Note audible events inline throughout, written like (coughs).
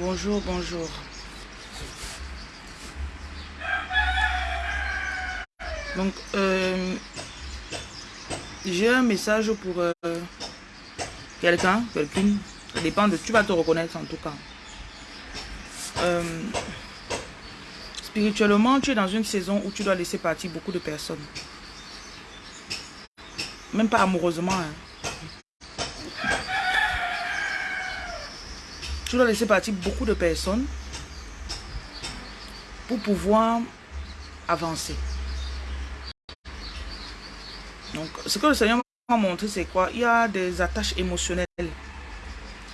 Bonjour, bonjour. Donc, euh, j'ai un message pour euh, quelqu'un, quelqu'une. Ça dépend de... Tu vas te reconnaître en tout cas. Euh, spirituellement, tu es dans une saison où tu dois laisser partir beaucoup de personnes. Même pas amoureusement. Hein. Tu dois laisser partir beaucoup de personnes pour pouvoir avancer. Donc, ce que le Seigneur m'a montré, c'est quoi? Il y a des attaches émotionnelles,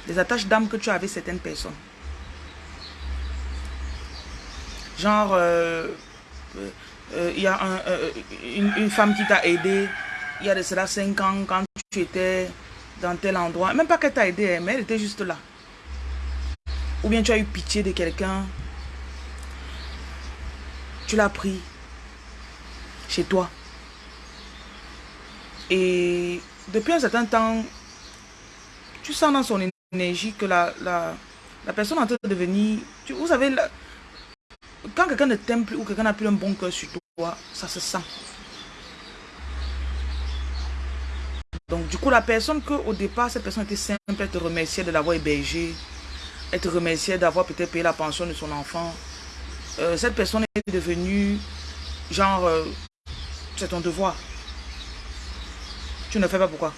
des attaches d'âme que tu as avec certaines personnes. Genre, euh, euh, il y a euh, une, femme qui t'a aidé, il y a de cela 5 ans, quand tu étais dans tel endroit. Même pas qu'elle t'a aidé, hein, mais elle était juste là. Ou bien tu as eu pitié de quelqu'un, tu l'as pris chez toi. Et depuis un certain temps, tu sens dans son énergie que la, la, personne est en train de devenir... Tu, vous savez, quand quelqu'un ne t'aime plus ou quelqu'un n'a plus un bon cœur sur toi, ça se sent. Donc du coup, la personne que au départ, cette personne était simple, elle te remerciait de l'avoir hébergé, elle te remerciait d'avoir peut-être payé la pension de son enfant. Euh, cette personne est devenue genre, euh, c'est ton devoir. Tu ne fais pas pourquoi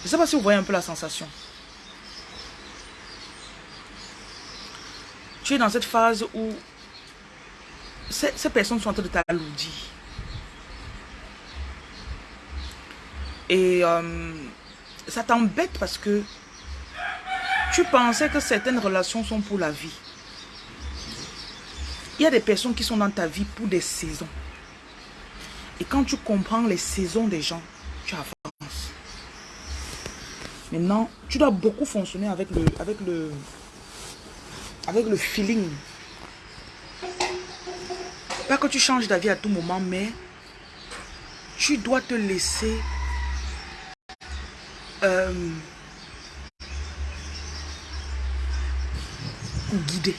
Je ne sais pas si vous voyez un peu la sensation. Tu es dans cette phase où ces, personnes sont en train de t'alourdir. Et euh, ça t'embête parce que tu pensais que certaines relations sont pour la vie. Il y a des personnes qui sont dans ta vie pour des saisons. Et quand tu comprends les saisons des gens, tu avances. Maintenant, tu dois beaucoup fonctionner avec le, avec le, avec le feeling. Pas que tu changes d'avis à tout moment, mais tu dois te laisser euh, guider.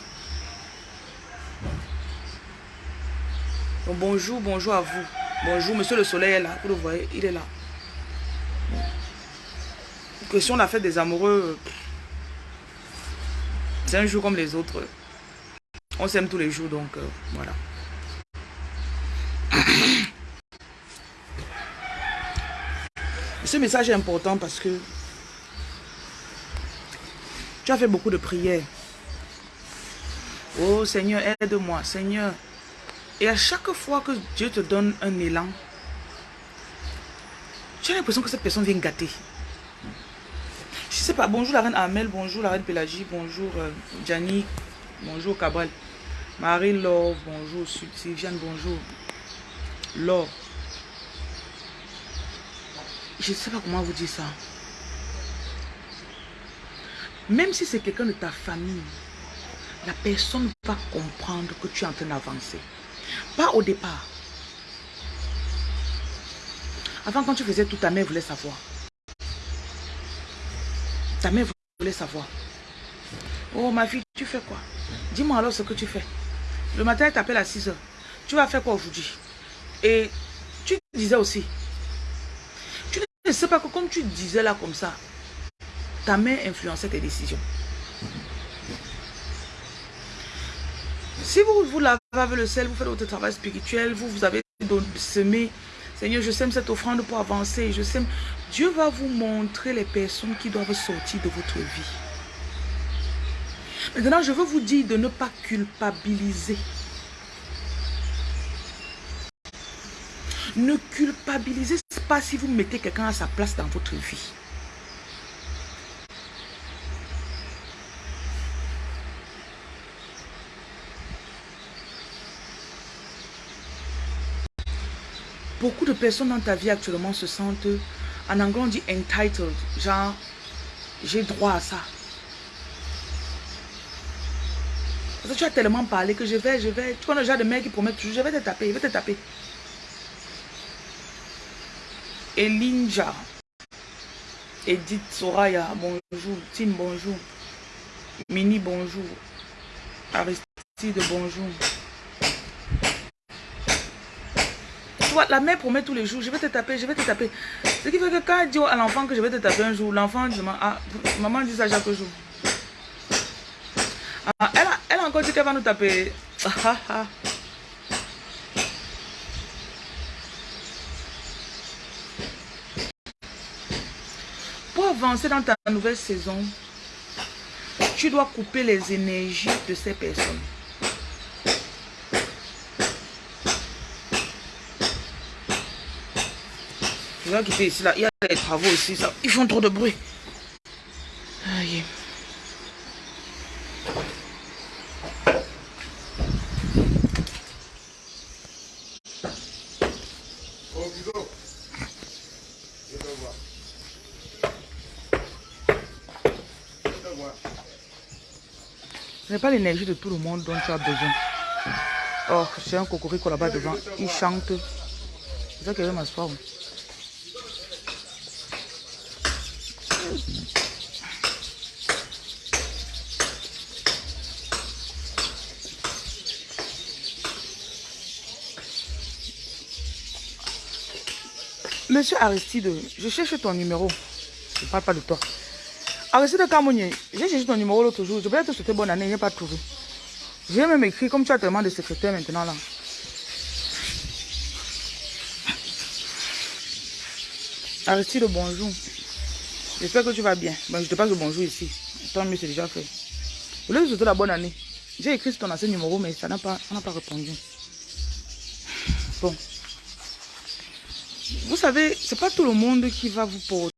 bonjour, bonjour à vous. Bonjour, monsieur le soleil est là. Vous le voyez, il est là. Que si on a fait des amoureux, c'est un jour comme les autres. On s'aime tous les jours, donc euh, voilà. (coughs) Ce message est important parce que tu as fait beaucoup de prières. Oh Seigneur, aide-moi. Seigneur, et à chaque fois que Dieu te donne un élan, tu as l'impression que cette personne vient gâter. Je sais pas, bonjour la reine Amel, bonjour la reine Pélagie, bonjour euh, bonjour Cabral, Marie-Laure, bonjour Sylviane, bonjour, Laure. Je ne sais pas comment vous dire ça. Même si c'est quelqu'un de ta famille, la personne va comprendre que tu es en train d'avancer. Pas au départ. Avant, quand tu faisais tout, ta mère voulait savoir. Ta mère voulait savoir. Oh, ma fille, tu fais quoi? Dis-moi alors ce que tu fais. Le matin, elle t'appelle à 6 heures. Tu vas faire quoi aujourd'hui? Et tu disais aussi. Tu ne sais pas que comme tu disais là comme ça, ta mère influençait tes décisions. Si vous vous lavez avec le sel, vous faites votre travail spirituel, vous, vous avez semé, Seigneur, je sème cette offrande pour avancer, je sème. Dieu va vous montrer les personnes qui doivent sortir de votre vie. Maintenant, je veux vous dire de ne pas culpabiliser. Ne culpabilisez pas si vous mettez quelqu'un à sa place dans votre vie. Beaucoup de personnes dans ta vie actuellement se sentent, en anglais on dit entitled, genre j'ai droit à ça. Parce que tu as tellement parlé que je vais, je vais, tu connais le genre de qui promet toujours, je vais te taper, je vais te taper. Elinja, Edith Soraya, bonjour, Tim, bonjour. Mini, bonjour. Aristide, bonjour. La mère promet tous les jours, je vais te taper, je vais te taper. Ce qui fait que quand elle dit à l'enfant que je vais te taper un jour, l'enfant dit, ah, maman dit ça chaque jour. Ah, elle, a, elle a encore dit qu'elle va nous taper. Ah, ah, ah. Pour avancer dans ta nouvelle saison, tu dois couper les énergies de ces personnes. Je vais quitter ici. Il y a des travaux ici. Ça. Ils font trop de bruit. Aïe. Ce n'est pas l'énergie de tout le monde dont tu as besoin. Oh, j'ai un cocorico là-bas devant. Il chante. C'est ça qu'il veut m'asseoir. Monsieur Aristide, je cherche ton numéro. Je ne parle pas de toi. Aristide Kamounier, j'ai cherché ton numéro l'autre jour. Je voulais te souhaiter bonne année, je n'ai pas trouvé. J'ai même écrit, comme tu as tellement de secrétaires maintenant là. Aristide, bonjour. J'espère que tu vas bien. Bon, je te passe le bonjour ici. Tant mieux, c'est déjà fait. Je voulais te souhaiter la bonne année. J'ai écrit sur ton ancien numéro, mais ça n'a pas, pas répondu. Bon. Vous savez, c'est pas tout le monde qui va vous porter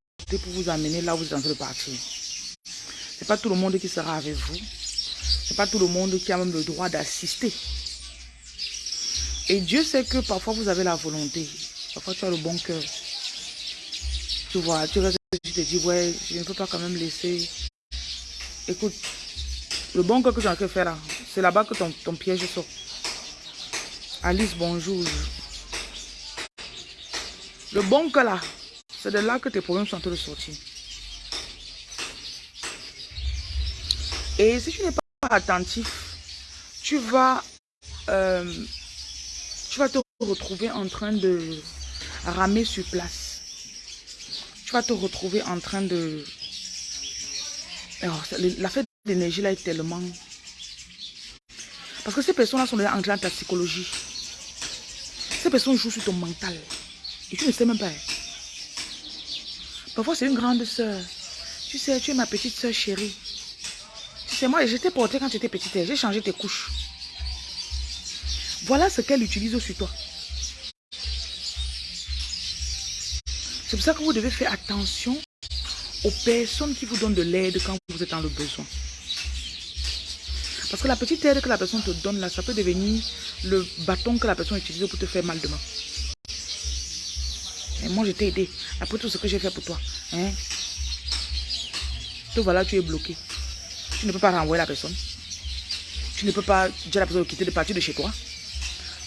pour vous amener là où vous êtes en train de partir. C'est pas tout le monde qui sera avec vous. C'est pas tout le monde qui a même le droit d'assister. Et Dieu sait que parfois vous avez la volonté. Parfois tu as le bon cœur. Tu vois, tu restes, tu te dis, ouais, je ne peux pas quand même laisser. Écoute, le bon cœur que tu as fait faire là, c'est là-bas que ton, ton piège sort. Alice, bonjour. Le bon que là, c'est de là que tes problèmes sont en train de sortir. Et si tu n'es pas attentif, tu vas, euh, tu vas te retrouver en train de ramer sur place. Tu vas te retrouver en train de... la fête d'énergie là est tellement... Parce que ces personnes-là sont déjà entrées dans ta psychologie. Ces personnes jouent sur ton mental. Et tu ne sais même pas. Parfois, c'est une grande soeur. Tu sais, tu es ma petite soeur chérie. Tu sais, moi, j'étais portée quand tu étais petite. J'ai changé tes couches. Voilà ce qu'elle utilise sur toi. C'est pour ça que vous devez faire attention aux personnes qui vous donnent de l'aide quand vous êtes dans le besoin. Parce que la petite aide que la personne te donne là, ça peut devenir le bâton que la personne utilise pour te faire mal demain. Moi, je t'ai aidé. Après tout ce que j'ai fait pour toi. Hein? Voilà, tu es bloqué. Tu ne peux pas renvoyer la personne. Tu ne peux pas dire à la personne de quitter de partir de chez toi.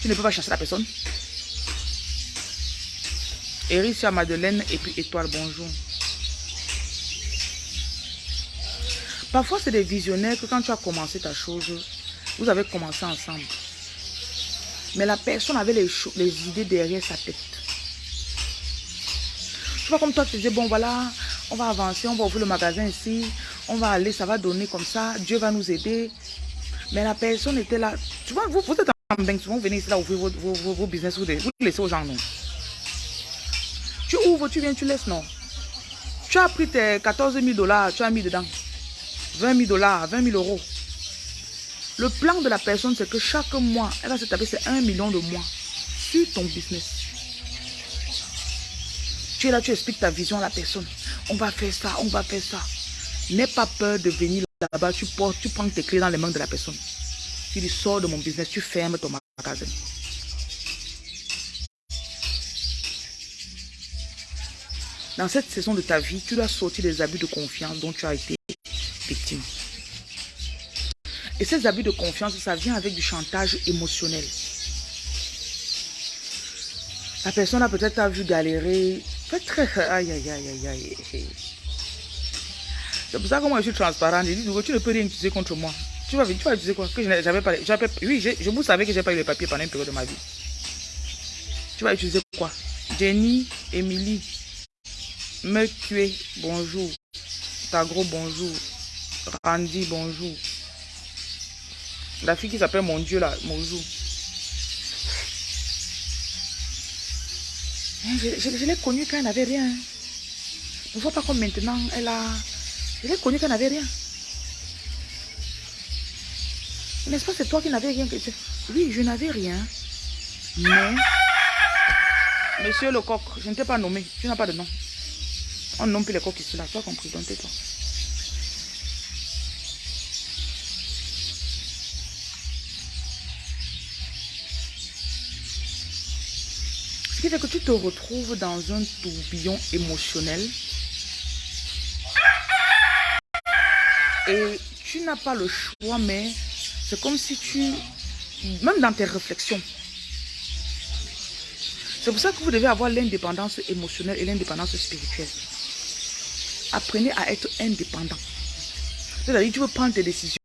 Tu ne peux pas chasser la personne. à Madeleine et puis Étoile, bonjour. Parfois, c'est des visionnaires que quand tu as commencé ta chose, vous avez commencé ensemble. Mais la personne avait les, les idées derrière sa tête. Vois comme toi, tu disais, bon voilà, on va avancer, on va ouvrir le magasin ici, on va aller, ça va donner comme ça, Dieu va nous aider. Mais la personne était là. Tu vois, vous, vous êtes en banque, souvent venez ici là ouvrir vos, vos, business, vous, vous laissez aux gens, non? Tu ouvres, tu viens, tu laisses, non? Tu as pris tes 14 000 dollars, tu as mis dedans. 20 000 dollars, 20 000 euros. Le plan de la personne, c'est que chaque mois, elle va se taper, c'est 1 million de mois sur ton business. Tu là, tu expliques ta vision à la personne. On va faire ça, on va faire ça. N'aie pas peur de venir là-bas. Tu, portes, tu prends tes clés dans les mains de la personne. Tu dis, sors de mon business, tu fermes ton magasin. Dans cette saison de ta vie, tu dois sortir des abus de confiance dont tu as été victime. Et ces abus de confiance, ça vient avec du chantage émotionnel. La personne a peut-être vu galérer, très... Aïe, aïe, aïe, aïe, aïe. C'est pour ça que moi je suis transparent. Je dis, tu ne peux rien utiliser contre moi. Tu vas, tu vas utiliser quoi Que je n'avais pas. Oui, je, je vous savais que j'ai pas eu les papiers pendant une période de ma vie. Tu vas utiliser quoi? Jenny, Emily, me tuer, bonjour. Tagro, bonjour. Randy, bonjour. La fille qui s'appelle Mon Dieu là, bonjour. Hein, je, l'ai connue quand elle n'avait rien. Ne vois pas comme maintenant, elle a... Je l'ai connue quand elle n'avait rien. N'est-ce pas, c'est toi qui n'avais rien Oui, je n'avais rien. Mais... Monsieur le coq, je ne t'ai pas nommé. Tu n'as pas de nom. On nomme plus les coqs ici là. Tu as compris, donc tais-toi. Fait que tu te retrouves dans un tourbillon émotionnel et tu n'as pas le choix, mais c'est comme si tu, même dans tes réflexions, c'est pour ça que vous devez avoir l'indépendance émotionnelle et l'indépendance spirituelle. Apprenez à être indépendant. C'est-à-dire, tu veux prendre tes décisions.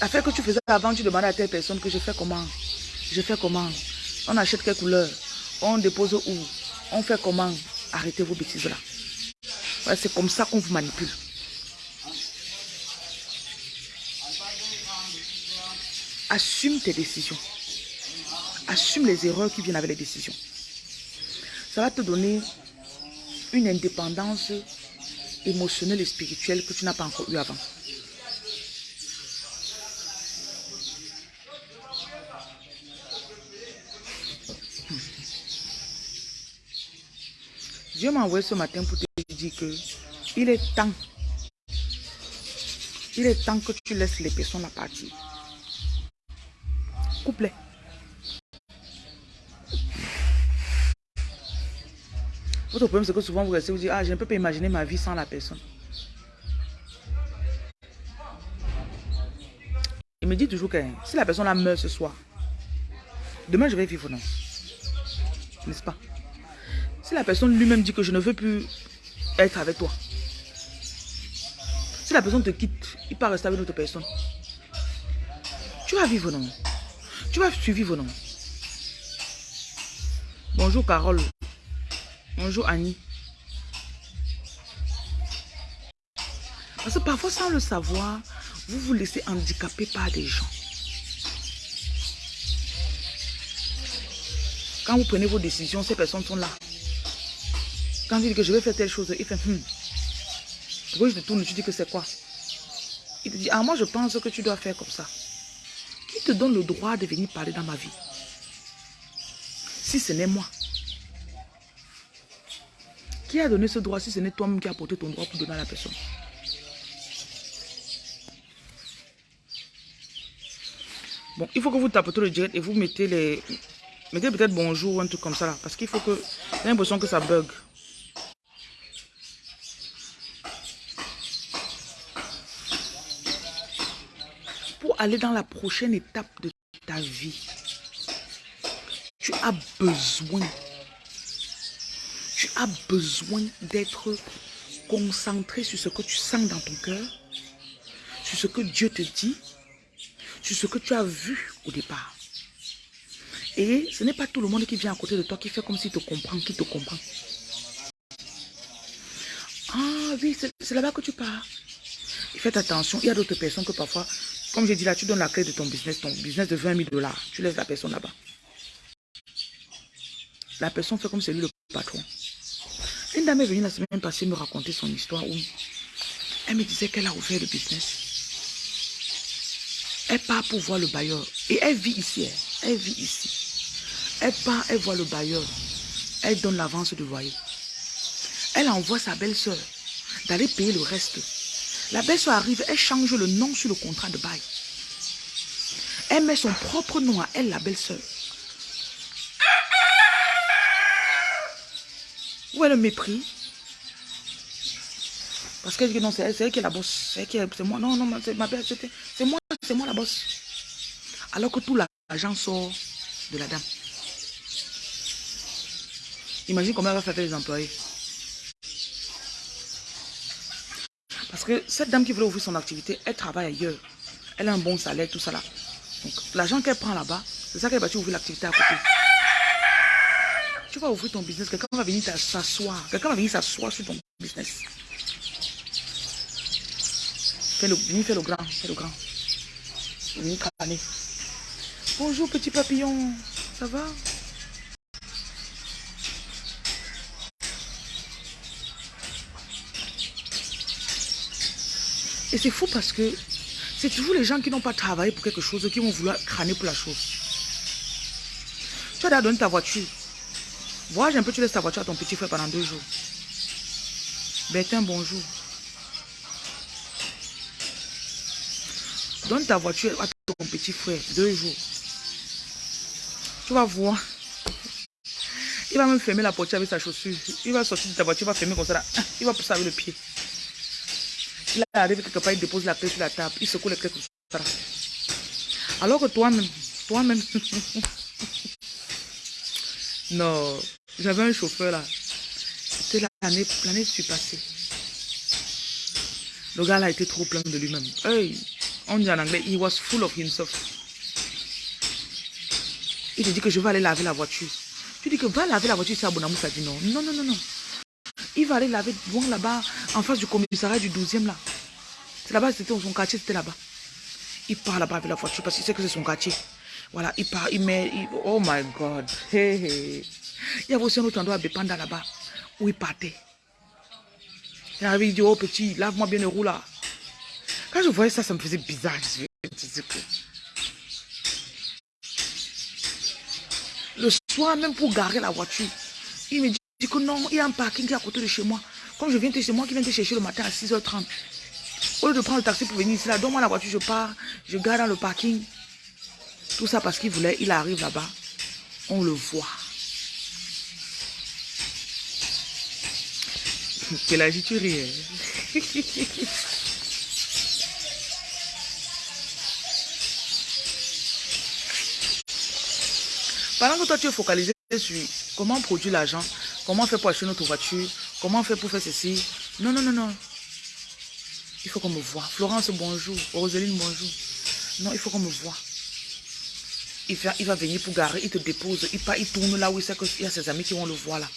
L'affaire que tu faisais avant, tu demandais à telle personne que je fais comment? Je fais comment? On achète quelle couleur? On dépose où? On fait comment? Arrêtez vos bêtises là. c'est comme ça qu'on vous manipule. Assume tes décisions. Assume les erreurs qui viennent avec les décisions. Ça va te donner une indépendance émotionnelle et spirituelle que tu n'as pas encore eu avant. Dieu m'a envoyé ce matin pour te dire que il est temps. Il est temps que tu laisses les personnes à partir. Couplet. Votre problème, c'est que souvent vous restez, vous dites, ah, je ne peux pas imaginer ma vie sans la personne. Il me dit toujours que si la personne meurt ce soir, demain je vais vivre, non? N'est-ce pas? Si la personne lui-même dit que je ne veux plus être avec toi. Si la personne te quitte, il part rester avec une autre personne. Tu vas vivre non? Tu vas survivre non? Bonjour Carole. Bonjour Annie. Parce que parfois sans le savoir, vous vous laissez handicaper par des gens. Quand vous prenez vos décisions, ces personnes sont là. Quand il dit que je vais faire telle chose, il fait hum. Pourquoi je te tourne, tu dis que c'est quoi? Il te dit, ah moi je pense que tu dois faire comme ça. Qui te donne le droit de venir parler dans ma vie? Si ce n'est moi. Qui a donné ce droit si ce n'est toi-même qui a apporté ton droit pour donner à la personne? Bon, il faut que vous tapotez le direct et vous mettez les... Mettez peut-être bonjour ou un truc comme ça là. Parce qu'il faut que... J'ai l'impression que ça bug. Aller dans la prochaine étape de ta vie, tu as besoin, tu as besoin d'être concentré sur ce que tu sens dans ton cœur, sur ce que Dieu te dit, sur ce que tu as vu au départ. Et ce n'est pas tout le monde qui vient à côté de toi qui fait comme s'il te comprend, qui te comprend. Ah oui, c'est là-bas que tu pars. faites attention, il y a d'autres personnes que parfois comme j'ai dit là, tu donnes la clé de ton business, ton business de 20 000 dollars. Tu laisses la personne là-bas. La personne fait comme c'est lui le patron. Une dame est venue la semaine passée me raconter son histoire où elle me disait qu'elle a ouvert le business. Elle part pour voir le bailleur. Et elle vit ici. Elle, elle vit ici. Elle part, elle voit le bailleur. Elle donne l'avance de loyer. Elle envoie sa belle-sœur d'aller payer le reste. La belle-sœur arrive, elle change le nom sur le contrat de bail. Elle met son propre nom à elle, la belle-sœur. Où est le mépris? Parce qu'elle dit que non, c'est elle, qui est la bosse. C'est moi. Non, non, c'est ma belle, c'est moi, c'est moi la bosse. Alors que tout l'argent sort de la dame. Imagine comment elle va faire les employés. Que cette dame qui voulait ouvrir son activité, elle travaille ailleurs. Elle a un bon salaire, tout ça là. Donc, l'argent qu'elle prend là-bas, c'est ça qu'elle va ouvrir l'activité à côté. Tu vas ouvrir ton business, quelqu'un va venir s'asseoir. Quelqu'un va venir s'asseoir sur ton business. Fais le, viens faire le grand, fais le grand. Bonjour petit papillon, ça va? Et c'est fou parce que c'est toujours les gens qui n'ont pas travaillé pour quelque chose qui vont vouloir crâner pour la chose. Tu as donné ta voiture. Voyage un peu, tu laisses ta voiture à ton petit frère pendant deux jours. Bertin, bonjour. Donne ta voiture à ton petit frère, deux jours. Tu vas voir. Il va même fermer la porte avec sa chaussure. Il va sortir de ta voiture, il va fermer comme ça. Il va pousser avec le pied. Il arrive quelque part, il dépose la clé sur la table. Il secoue les clés comme ça. Alors que toi-même, toi-même... (laughs) non, j'avais un chauffeur là. C'était l'année l'année suis passée. Le gars là était trop plein de lui-même. Hey, on dit en anglais, he was full of himself. Il te dit que je vais aller laver la voiture. Tu dis que va laver la voiture, c'est Abonamou, ça dit non. Non, non, non, non. Il va aller laver loin là-bas, en face du commissariat du 12e là. C'est là-bas, c'était son quartier, c'était là-bas. Il part là-bas avec la voiture parce qu'il sait que c'est son quartier. Voilà, il part, il met, oh my God. Il y avait aussi un autre endroit à Bepanda là-bas, où il partait. Il arrive, il dit, oh petit, lave-moi bien le roue là. Quand je voyais ça, ça me faisait bizarre. Le soir, même pour garer la voiture, il me dit que non, il y a un parking qui est à côté de chez moi. Comme je viens de chez moi, qui vient te chercher le matin à 6h30. Au lieu de prendre le taxi pour venir ici, là, donne-moi la voiture, je pars, je gare dans le parking. Tout ça parce qu'il voulait, il arrive là-bas, on le voit. (laughs) Quelle tu ris Pendant que toi tu es focalisé sur comment produire l'argent, comment faire pour acheter notre voiture, comment faire pour faire ceci? Non, non, non, non. Il faut qu'on me voit. Florence, bonjour. Roseline, bonjour. Non, il faut qu'on me voit. Il va, il va venir pour garer, il te dépose, il, part, il tourne là où il sait qu'il y a ses amis qui vont le voir là.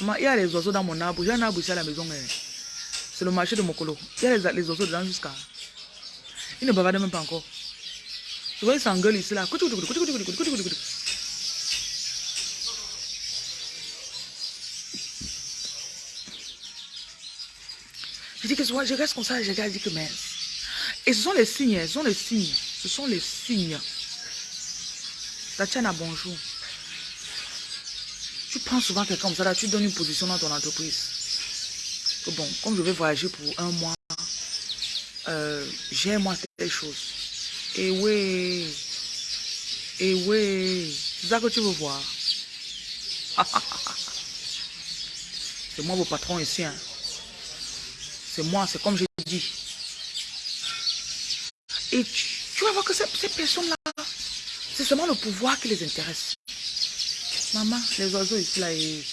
Il y a les oiseaux dans mon arbre. J'ai un arbre ici à la maison. C'est le marché de Mokolo. Il y a les, les oiseaux dedans jusqu'à... Il ne bavardent même pas encore. Tu vois, il s'engueule ici là. Je que reste comme ça, je regarde, je que mais. Et ce sont les signes, ce sont les signes. Ce sont les signes. Tatiana, bonjour. Tu prends souvent quelqu'un comme ça, là, tu donnes une position dans ton entreprise. bon, comme je vais voyager pour un mois, euh, j'ai moi quelque chose. Et oui. Et oui. C'est ça que tu veux voir. (laughs) c'est moi vos patrons ici. Hein. C'est moi, c'est comme je dis. Et tu, vas voir que ces, personnes-là, c'est seulement le pouvoir qui les intéresse. Maman, les oiseaux ici là. Et...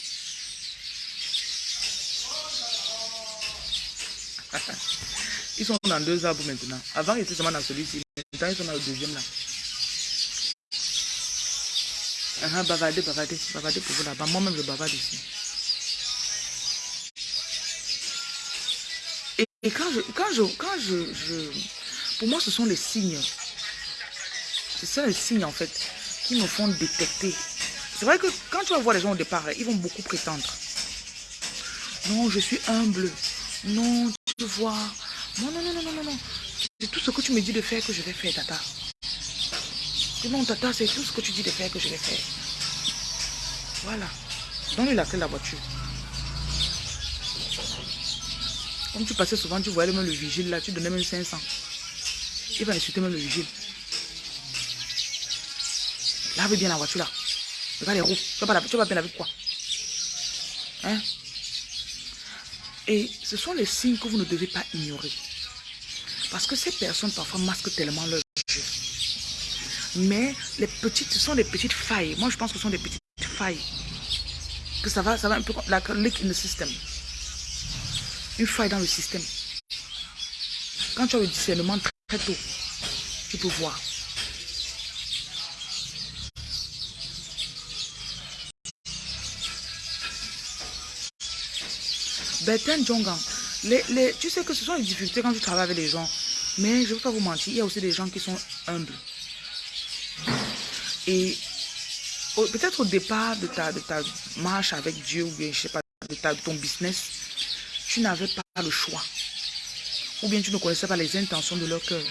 (laughs) Ils sont dans deux arbres maintenant. Avant, ils étaient seulement dans celui-ci. Maintenant, ils sont dans le deuxième là. Uh -huh, bavardez, bavardez, bavardez pour vous là-bas. Moi-même, je bavarde ici. Et, et, quand je, quand je, quand je, pour moi, ce sont les signes. Ce sont les signes en fait qui me font détecter. C'est vrai que quand tu vas voir les gens au départ, ils vont beaucoup prétendre. Non, je suis humble. Non, tu vois, non, non, non, non, non, non. C'est tout ce que tu me dis de faire que je vais faire, Tata. non, Tata, c'est tout ce que tu dis de faire que je vais faire. Voilà. Donne-lui la clé de la voiture. Comme tu passais souvent, tu voyais même le vigile là, tu donnais même 500. Il va insulter même le vigile. Lave bien la voiture là. Regarde les roues. Tu vas, tu vas bien avec quoi? Hein? Et ce sont les signes que vous ne devez pas ignorer. Parce que ces personnes parfois masquent tellement leur jeu. Mais les petites, ce sont des petites failles. Moi, je pense que ce sont des petites failles. Que ça va, ça va un peu comme in the system. Une faille dans le système. Quand tu as le discernement très tôt, tu peux voir. Bertin Jongan, les, les, tu sais que ce sont les difficultés quand tu travailles avec les gens. Mais je ne veux pas vous mentir, il y a aussi des gens qui sont humbles. Et peut-être au départ de ta, de ta marche avec Dieu, ou bien je sais pas, de, ta, de ton business, tu n'avais pas le choix. Ou bien tu ne connaissais pas les intentions de leur cœur.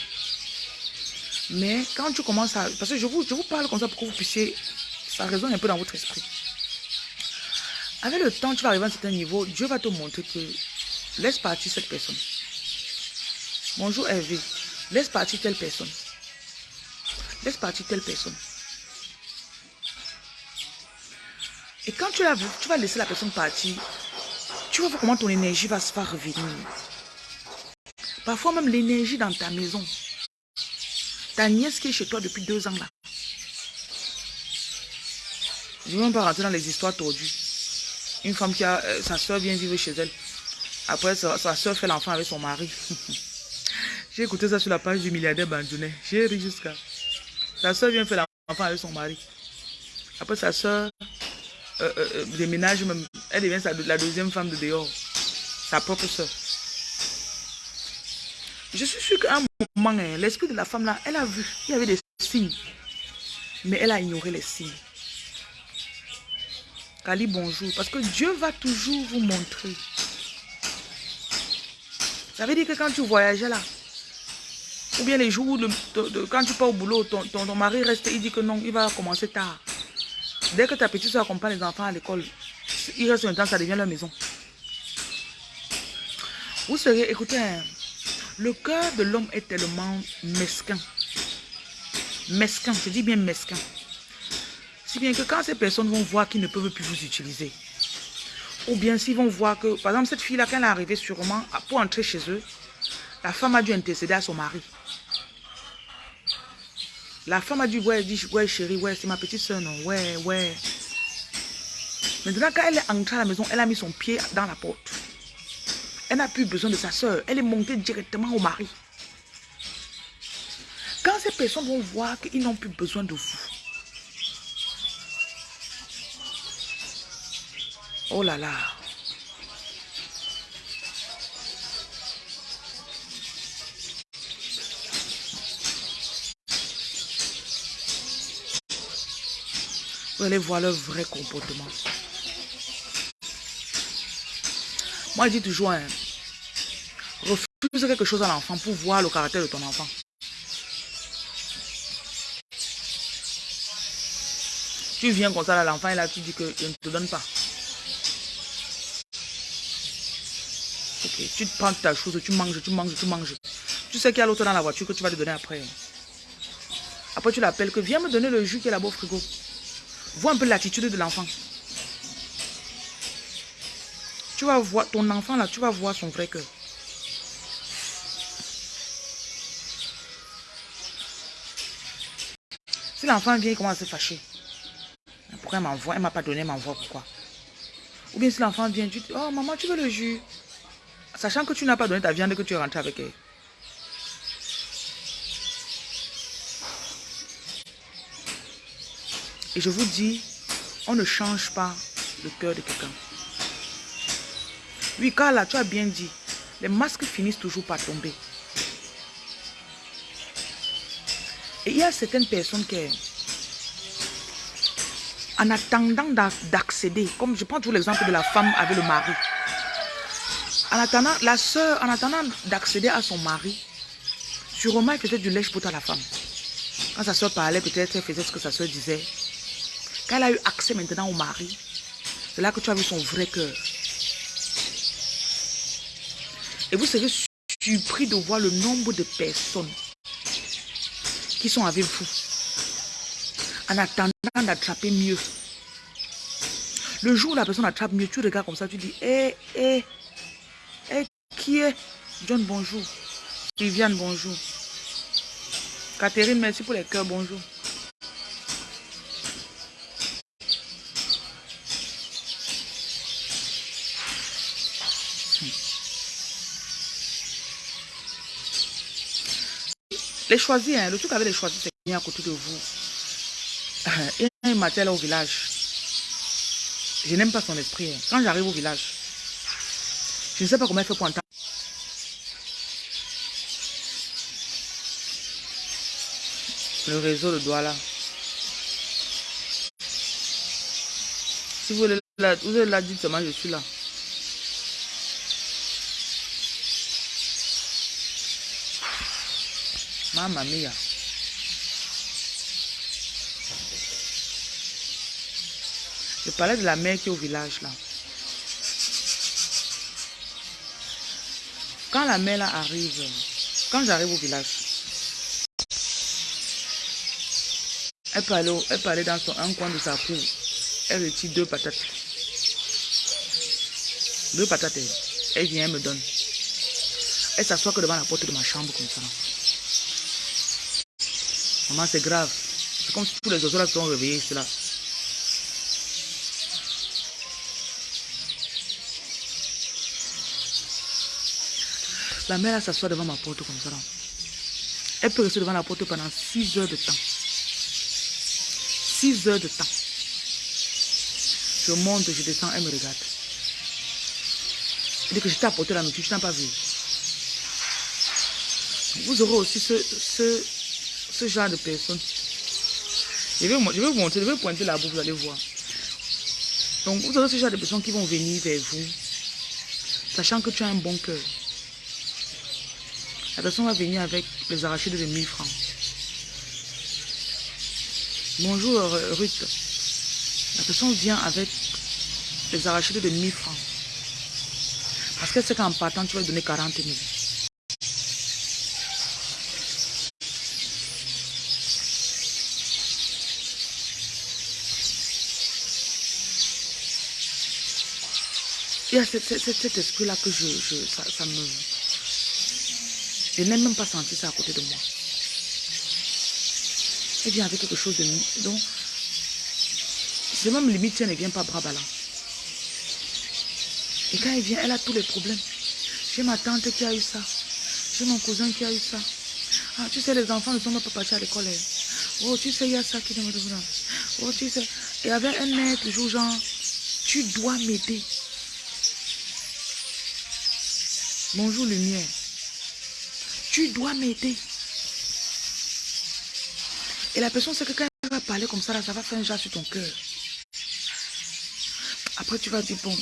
Mais quand tu commences à... Parce que je vous, je vous parle comme ça pour que vous puissiez... Ça résonne un peu dans votre esprit. Avec le temps, tu vas arriver à un certain niveau, Dieu va te montrer que laisse partir cette personne. Bonjour Hervé, laisse partir telle personne. Laisse partir telle personne. Et quand tu, tu vas laisser la personne partir, tu voir comment ton énergie va se faire revenir. Parfois même l'énergie dans ta maison. Ta nièce qui est chez toi depuis deux ans là. Je ne vais même pas rentrer dans les histoires tordues. Une femme qui a... Euh, sa soeur vient vivre chez elle. Après, sa, soeur fait l'enfant avec son mari. (laughs) J'ai écouté ça sur la page du milliardaire Bandounet. J'ai ri jusqu'à... Sa soeur vient faire l'enfant avec son mari. Après, sa soeur euh, euh, déménage même. Elle devient la deuxième femme de dehors. Sa propre soeur. Je suis sûr qu'à un moment, hein, l'esprit de la femme là, elle a vu, il y avait des signes. Mais elle a ignoré les signes. Kali, bonjour. Parce que Dieu va toujours vous montrer. Ça veut dire que quand tu voyageais là, ou bien les jours, de, quand tu pars au boulot, ton, ton, mari reste, il dit que non, il va commencer tard. Dès que ta petite soeur accompagne les enfants à l'école, il reste un temps, ça devient leur maison. Vous serez, écoutez, hein, le cœur de l'homme est tellement mesquin. Mesquin, je dis bien mesquin. Si bien que quand ces personnes vont voir qu'ils ne peuvent plus vous utiliser, ou bien s'ils vont voir que, par exemple, cette fille-là, quand elle est arrivée sûrement pour entrer chez eux, la femme a dû intercéder à son mari. La femme a dit, ouais, dit, ouais, chérie, ouais, c'est ma petite soeur, non, ouais, ouais. Maintenant, quand elle est entrée à la maison, elle a mis son pied dans la porte. Elle n'a plus besoin de sa soeur. Elle est montée directement au mari. Quand ces personnes vont voir qu'ils n'ont plus besoin de vous. Oh là là. Vous allez voir leur vrai comportement. Moi, je dis toujours, hein, refuse quelque chose à l'enfant pour voir le caractère de ton enfant. Tu viens comme ça, l'enfant, et là, tu dis que je ne te donne pas. Ok, tu prends ta chose, tu manges, tu manges, tu manges. Tu sais qu'il y a l'autre dans la voiture que tu vas te donner après. Après, tu l'appelles que viens me donner le jus qui est au frigo. Vois un peu l'attitude de l'enfant. Tu vas voir, ton enfant là, tu vas voir son vrai cœur. Si l'enfant vient, il commence à se fâcher. Pourquoi elle m'envoie? Elle m'a pas donné, elle m'envoie pourquoi? Ou bien si l'enfant vient, tu dis, oh maman, tu veux le jus Sachant que tu n'as pas donné ta viande que tu es rentré avec elle. Et je vous dis, on ne change pas le cœur de quelqu'un. Oui, Carla, tu as bien dit. Les masques finissent toujours par tomber. Et il y a certaines personnes qui, en attendant d'accéder, comme je prends toujours l'exemple de la femme avec le mari. En attendant, la soeur, en attendant d'accéder à son mari, sûrement elle faisait du lèche pour à la femme. Quand sa soeur parlait, peut-être elle faisait ce que sa soeur disait. Quand elle a eu accès maintenant au mari, c'est là que tu as vu son vrai cœur. Et vous serez surpris de voir le nombre de personnes qui sont avec vous en attendant d'attraper mieux. Le jour où la personne attrape mieux, tu regardes comme ça, tu dis, hé, hé, hé, qui est? John, bonjour. Viviane, bonjour. Catherine, merci pour les cœurs, bonjour. Les choisis, hein, le truc avec les choisis, c'est bien à côté de vous. Il y a un matin là au village. Je n'aime pas son esprit. Hein. Quand j'arrive au village, je ne sais pas comment elle fait pour entendre. Le réseau de Douala. Si vous voulez la, vous la dit seulement, je suis là. Mamma mia. Je parlais de la mère qui est au village là. Quand la mère là arrive, quand j'arrive au village, elle aller, elle dans son, un coin de sa cour. Elle retire deux patates. Deux patates. Elle vient, elle me donne. Elle s'assoit que devant la porte de ma chambre comme ça. Maman, c'est grave. C'est comme si tous les oiseaux là sont réveillés, cela. La mère s'assoit devant ma porte comme ça. Elle peut rester devant la porte pendant 6 heures de temps. 6 heures de temps. Je monte, je descends, elle me regarde. Elle dit que je t'ai apporté la nourriture, tu n'as pas vu. Vous aurez aussi ce, ce, ce genre de personnes. Je vais, je vais vous montrer, je vais pointer boue, vous allez voir. Donc, vous aurez ce genre de personnes qui vont venir vers vous, sachant que tu as un bon cœur. La personne va venir avec les arrachés de 1000 francs. Bonjour euh, Ruth. La personne vient avec les arrachés de 1000 francs. Parce qu'elle sait qu'en partant, tu vas donner 40 000. Cet, esprit-là que je, ça, me... Je n'ai même pas senti ça à côté de moi. Elle vient avec quelque chose de... Donc, c'est même limite si elle ne vient pas bras. Et quand elle vient, elle a tous les problèmes. J'ai ma tante qui a eu ça. J'ai mon cousin qui a eu ça. Ah, tu sais, les enfants ne sont pas partis à l'école. Hein. Oh, tu sais, il y a ça qui me Oh, tu sais. Et avec un mec, toujours genre, tu dois m'aider. Bonjour lumière. Tu dois m'aider. Et la personne sait que quand elle va parler comme ça, là, ça va faire un genre sur ton cœur. Après, tu vas dire, bon,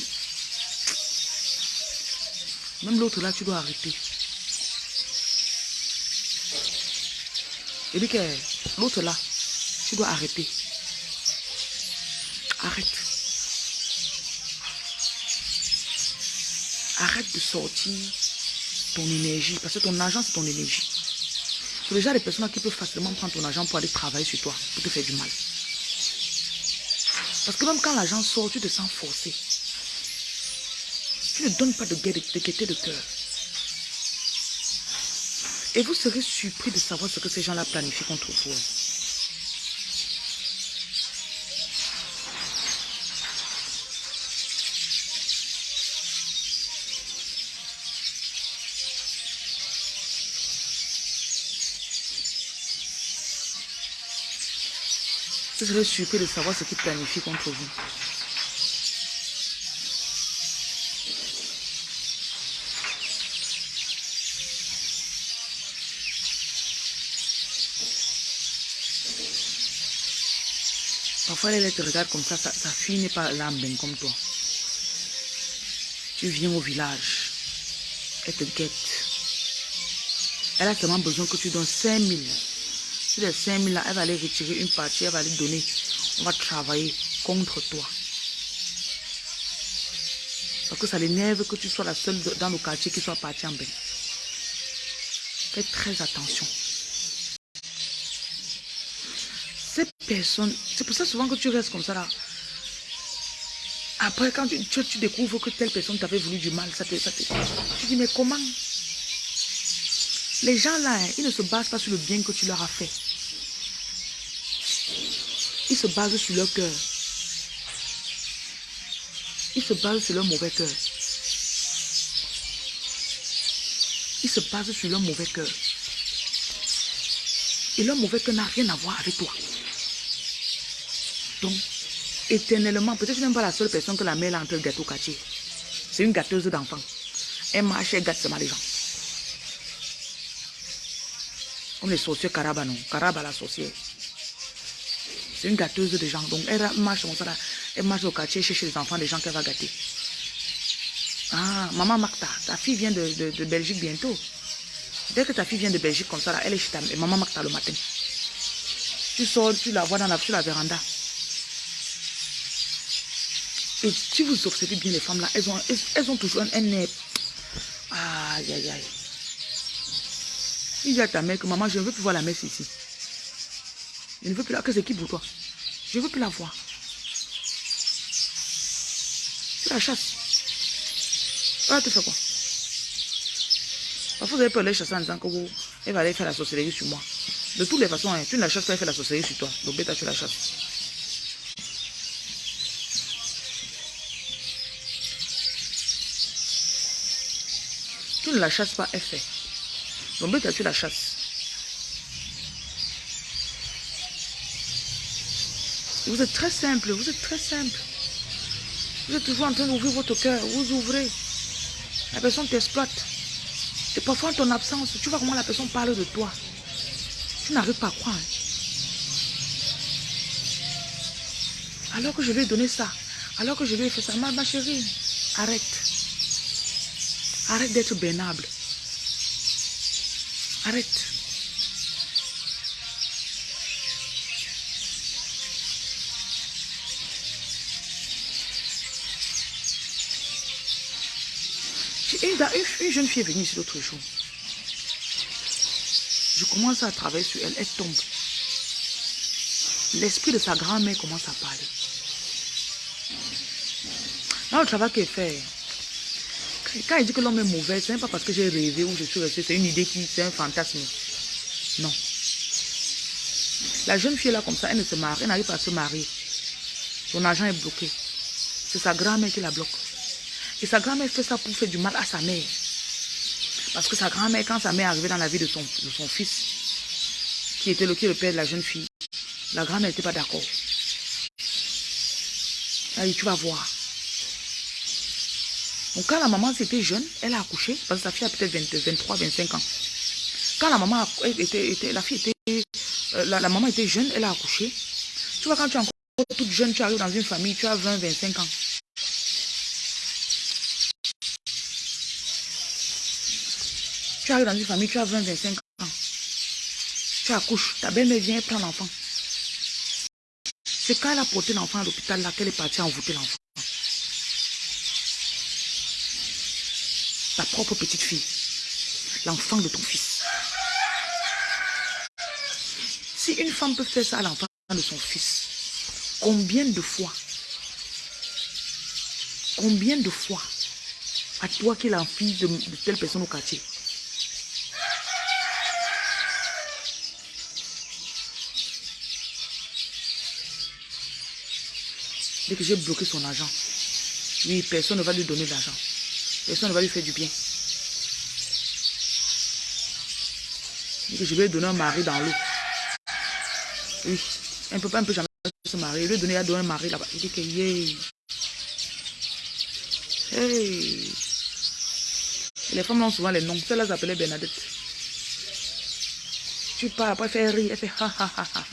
même l'autre là, tu dois arrêter. Et dit que l'autre là, tu dois arrêter. Arrête. Arrête de sortir ton énergie. Parce que ton argent, c'est ton énergie. C'est déjà des personnes qui peuvent facilement prendre ton argent pour aller travailler sur toi, pour te faire du mal. Parce que même quand l'argent sort, tu te sens forcé. Tu ne donnes pas de, gaieté de cœur. Et vous serez surpris de savoir ce que ces gens-là planifient contre vous. Vous serez surpris de savoir ce qu'ils planifient contre vous. Parfois, elle te regarde comme ça, sa, fille n'est pas l'âme comme toi. Tu viens au village, elle te guette. Elle a seulement besoin que tu donnes 5 000 les 5 000 là, elle va aller retirer une partie, elle va aller donner. On va travailler contre toi. Parce que ça l'énerve que tu sois la seule dans le quartier qui soit partie en bain. Fais très attention. Ces personnes, c'est pour ça souvent que tu restes comme ça là. Après, quand tu, tu, découvres que telle personne t'avait voulu du mal, ça te, ça te, tu dis, mais comment? Les gens là, ils ne se basent pas sur le bien que tu leur as fait. Ils se basent sur leur cœur. Ils se basent sur leur mauvais cœur. Ils se basent sur leur mauvais cœur. Et leur mauvais cœur n'a rien à voir avec toi. Donc, éternellement, peut-être que pas la seule personne que la mère a entre gâteau quartier. C'est une gâteuse d'enfants. Elle marche, elle gâte seulement les gens. Comme les sorciers Karaba, non. Karaba, la sorcière. C'est une gâteuse de gens. Donc, elle marche comme ça. Elle marche au quartier, cherche les enfants des gens qu'elle va gâter. Ah, maman Martha, ta fille vient de, de, Belgique bientôt. Dès que ta fille vient de Belgique comme ça, là, elle est chez ta maman Martha le matin. Tu sors, tu la vois dans la, sur la véranda. Et si vous observez bien les femmes là, elles ont, elles, ont toujours un, nez. Aïe, aïe, aïe. Il dit à ta mère que maman, je ne veux plus voir la messe ici. Je ne veux plus la... Que c'est qui pour toi Je ne veux plus la voir. Tu la chasses. Ah, tu fais quoi? Parfois, vous avez peur de les chasser en disant que vous, elle va aller faire la sorcellerie sur moi. De toutes les façons, hein, tu ne la chasses pas, elle fait la sorcellerie sur toi. Donc, bêta, tu la chasses. Tu ne la chasses pas, elle fait. Donc, bêta, tu la chasses. Vous êtes très simple, vous êtes très simple. Vous êtes toujours en train d'ouvrir votre cœur, vous ouvrez. La personne t'exploite. Et parfois, en ton absence, tu vois comment la personne parle de toi. Tu n'arrives pas à croire. Alors que je lui ai donné ça, alors que je lui ai fait ça, ma, ma chérie, arrête. Arrête d'être bénable. Arrête. Une, jeune fille est venue ici l'autre jour. Je commence à travailler sur elle, elle tombe. L'esprit de sa grand-mère commence à parler. Dans le travail qu'elle fait, quand elle dit que l'homme est mauvais, ce n'est pas parce que j'ai rêvé ou je suis restée, c'est une idée qui, c'est un fantasme. Non. La jeune fille est là comme ça, elle ne se marie, elle n'arrive pas à se marier. Son argent est bloqué. C'est sa grand-mère qui la bloque. Et sa grand-mère fait ça pour faire du mal à sa mère. Parce que sa grand-mère, quand sa mère est arrivée dans la vie de son, de son fils, qui était le, père de la jeune fille, la grand-mère n'était pas d'accord. Elle dit, tu vas voir. Donc quand la maman était jeune, elle a accouché, parce que sa fille a peut-être 23, 25 ans. Quand la maman était, la fille était, euh, la, maman était jeune, elle a accouché. Tu vois, quand tu es encore toute jeune, tu arrives dans une famille, tu as 20, 25 ans. Tu arrives dans une famille, tu as 20, 25 ans. Tu accouches, ta belle-mère vient prendre l'enfant. C'est quand elle a porté l'enfant à l'hôpital là qu'elle est partie envoûter l'enfant. Ta propre petite fille. L'enfant de ton fils. Si une femme peut faire ça à l'enfant de son fils, combien de fois Combien de fois à toi qui est la de telle personne au quartier Dès que j'ai bloqué son argent, oui, personne ne va lui donner de l'argent. Personne ne va lui faire du bien. Dès que je lui donné un mari dans l'eau. Oui, un peu pas un peu jamais se marier. Lui ai donné à un mari là-bas. Il dit que yeah. Hey. les femmes ont souvent les noms. Celle-là s'appelait Bernadette. Tu pars, après elle fait rire, elle fait ha ha ha ha.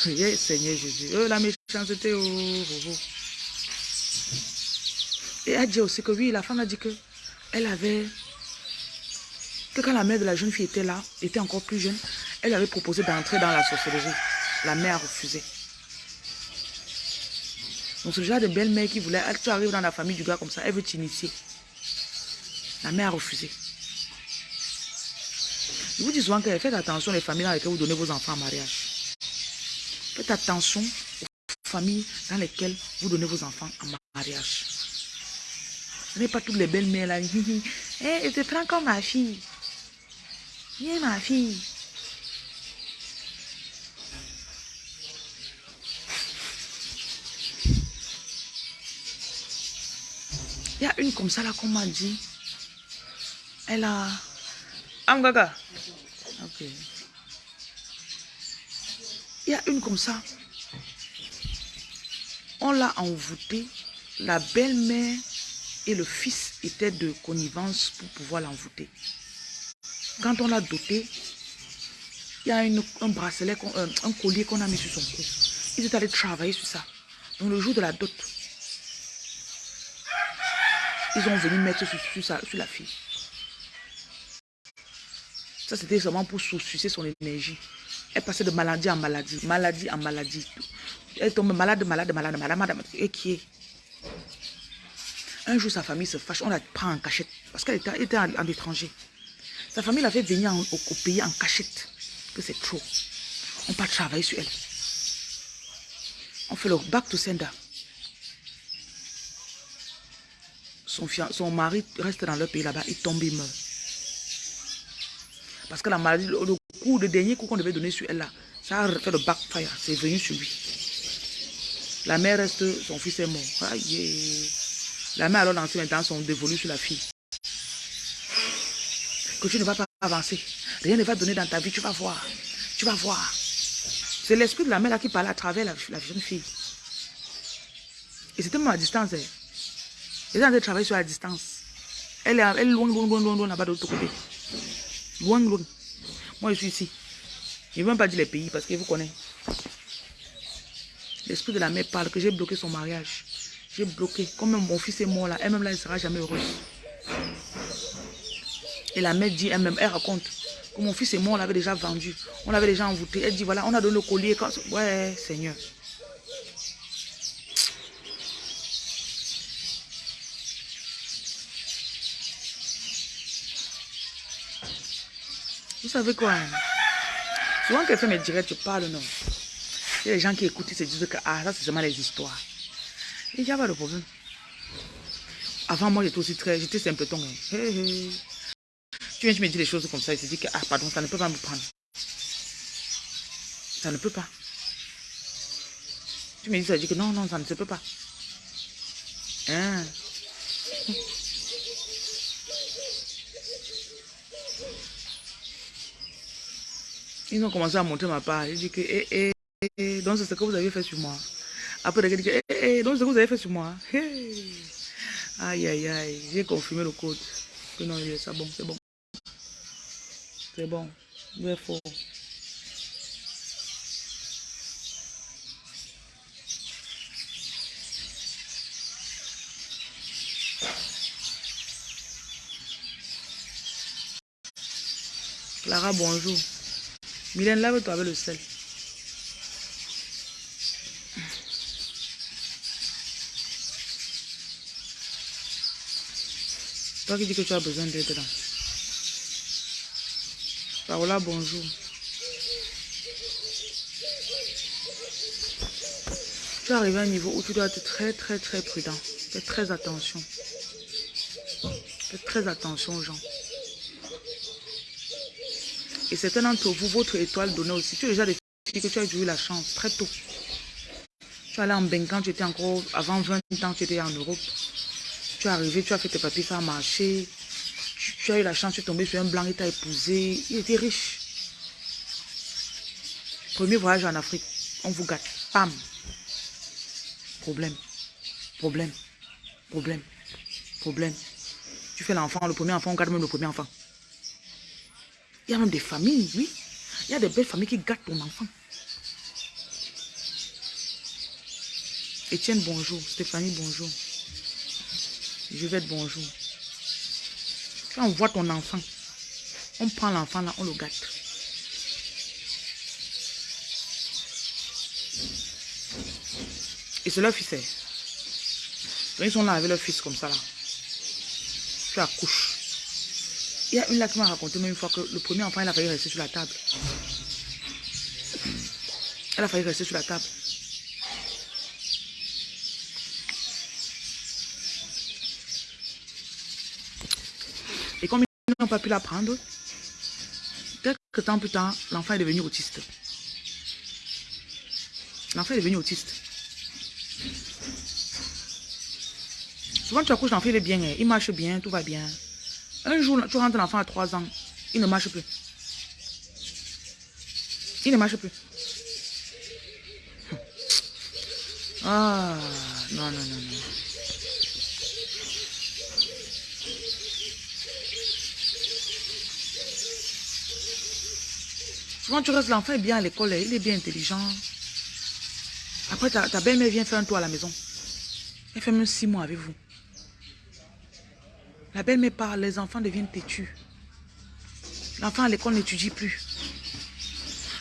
Priez, Seigneur Jésus. Oh, la méchanceté. Oh, oh, oh. Et elle dit aussi que oui, la femme a dit que elle avait... Que quand la mère de la jeune fille était là, était encore plus jeune, elle avait proposé d'entrer dans la sorcellerie. La mère a refusé. Donc ce genre de belle-mère qui voulait, tu arrives dans la famille du gars comme ça, elle veut t'initier. La mère a refusé. Je vous dis souvent que faites attention les familles dans lesquelles vous donnez vos enfants en mariage. Faites attention dans lesquelles vous donnez vos enfants en mariage. Ce n'est pas toutes les belles-mères là. (laughs) Eh, je te prends comme ma fille. Viens ma fille. Il y a une comme ça là qu'on m'a dit. Elle a... Amgaga. Ok. Il y a une comme ça. On l'a envoûtée. La belle-mère et le fils étaient de connivence pour pouvoir l'envoûter. Quand on l'a doté, il y a un bracelet, un, un collier qu'on a mis sur son cou. Ils étaient allés travailler sur ça. Donc le jour de la dot, ils ont venu mettre sur, sur, sur la fille. Ça, c'était seulement pour sucer son énergie. Elle passait de maladie en maladie, maladie en maladie. Elle tombe malade, malade, malade, malade, malade. Et qui est? Un jour, sa famille se fâche, on la prend en cachette. Parce qu'elle était, en, étranger. Sa famille l'a fait venir au, pays en cachette. Que c'est trop. On part travailler sur elle. On fait le back to sender. Son, son mari reste dans leur pays là-bas, il tombe, il meurt. Parce que la maladie, le, coup, le dernier coup qu'on devait donner sur elle là, ça a fait le backfire, c'est venu sur lui. La mère reste, son fils est mort. La mère alors dans ce maintenant sont dévolues sur la fille. Que tu ne vas pas avancer. Rien ne va donner dans ta vie, tu vas voir. Tu vas voir. C'est l'esprit de la mère là qui parle à travers la, jeune fille. Et c'était même à distance. Elle. Elle est en train de travailler sur la distance. Elle est, loin, loin, loin, loin, loin là-bas de l'autre côté. Loin, loin. Moi, je suis ici. Je ne vais même pas dire les pays parce que vous connaissez. L'esprit de la mère parle que j'ai bloqué son mariage. J'ai bloqué. Comme mon fils est mort là, elle-même là, ne sera jamais heureuse. Et la mère dit elle-même, elle raconte que mon fils est mort, on l'avait déjà vendu. On l'avait déjà envoûté. Elle dit, voilà, on a donné le collier. Ouais, Seigneur. Vous savez quoi hein? Souvent quelqu'un me dirait, tu parles, non? Des gens qui écoutent, ils se disent que ah, ça c'est seulement les histoires. Il n'y a pas de problème. Avant moi, j'étais aussi très, j'étais simpleton. Hein. Tu viens, tu me dis des choses comme ça, il se dit que ah, pardon, ça ne peut pas me prendre. Ça ne peut pas. Tu me dis ça, je dis que non, non, ça ne se peut pas. Hein? Ils ont commencé à montrer ma part. J'ai dit que, eh, eh, donc c'est ce que vous avez fait sur moi. Après, ils dit que, eh, eh, donc c'est ce que vous avez fait sur moi. Aïe, aïe, aïe. J'ai confirmé le code. Que non, c'est bon, c'est bon. C'est bon. Vous êtes. Clara, bonjour. Mylène, lave-toi avec le sel. Toi qui dis que tu as besoin d'aide là. Paola, bonjour. Tu es arrivé à un niveau où tu dois être très très très prudent. Fais très attention. Fais très attention aux gens. Et certains d'entre vous, votre étoile donnée aussi. Tu as déjà des que tu as eu la chance très tôt. Tu es allé en quand tu étais encore, avant 20 ans, tu étais en Europe. Tu es arrivé, tu as fait tes papiers, ça a marché. Tu, as eu la chance, tu es tombé sur un blanc, il t'a épousé. Il était riche. Premier voyage en Afrique, on vous gâte. Pam. Problème. Problème. Problème. Problème. Tu fais l'enfant, le premier enfant, on garde même le premier enfant. Il y a même des familles, oui. Il y a des belles familles qui gâtent ton enfant. Étienne, bonjour. Stéphanie, bonjour. Je vais être bonjour. Quand on voit ton enfant, on prend l'enfant là, on le gâte. Et c'est leur fils. Hein. Ils sont là avec leur fils comme ça là. Tu accouches. Il y a une là qui m'a raconté même une fois que le premier enfant, il a failli rester sur la table. Elle a failli rester sur la table. Et comme ils pas pu la prendre, quelques temps plus tard, l'enfant est devenu autiste. L'enfant est devenu autiste. Souvent, tu accouches, l'enfant, est bien, hein. il marche bien, tout va bien. Un jour, tu rentres l'enfant à 3 ans, il ne marche plus. Il ne marche plus. Ah, non, non, non, non. Souvent, tu restes, l'enfant est bien à l'école, il est bien intelligent. Après, ta, ta belle-mère vient faire un tour à la maison. Elle fait même six mois avec vous. La belle-mère parle, les enfants deviennent têtus. L'enfant à l'école n'étudie plus.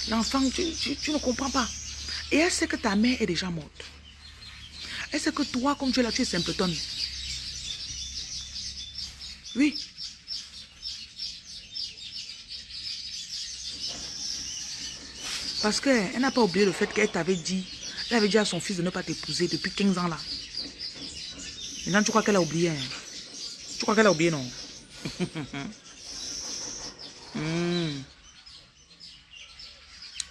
L'enfant, tu, tu, ne comprends pas. Et elle sait que ta mère est déjà morte. Elle sait que toi, comme tu es là, tu es simpleton. Oui. Parce qu'elle n'a pas oublié le fait qu'elle t'avait dit, elle avait dit à son fils de ne pas t'épouser depuis 15 ans là. Maintenant, tu crois qu'elle a oublié. Hein? Tu crois qu'elle a oublié, non? (laughs) Hmm.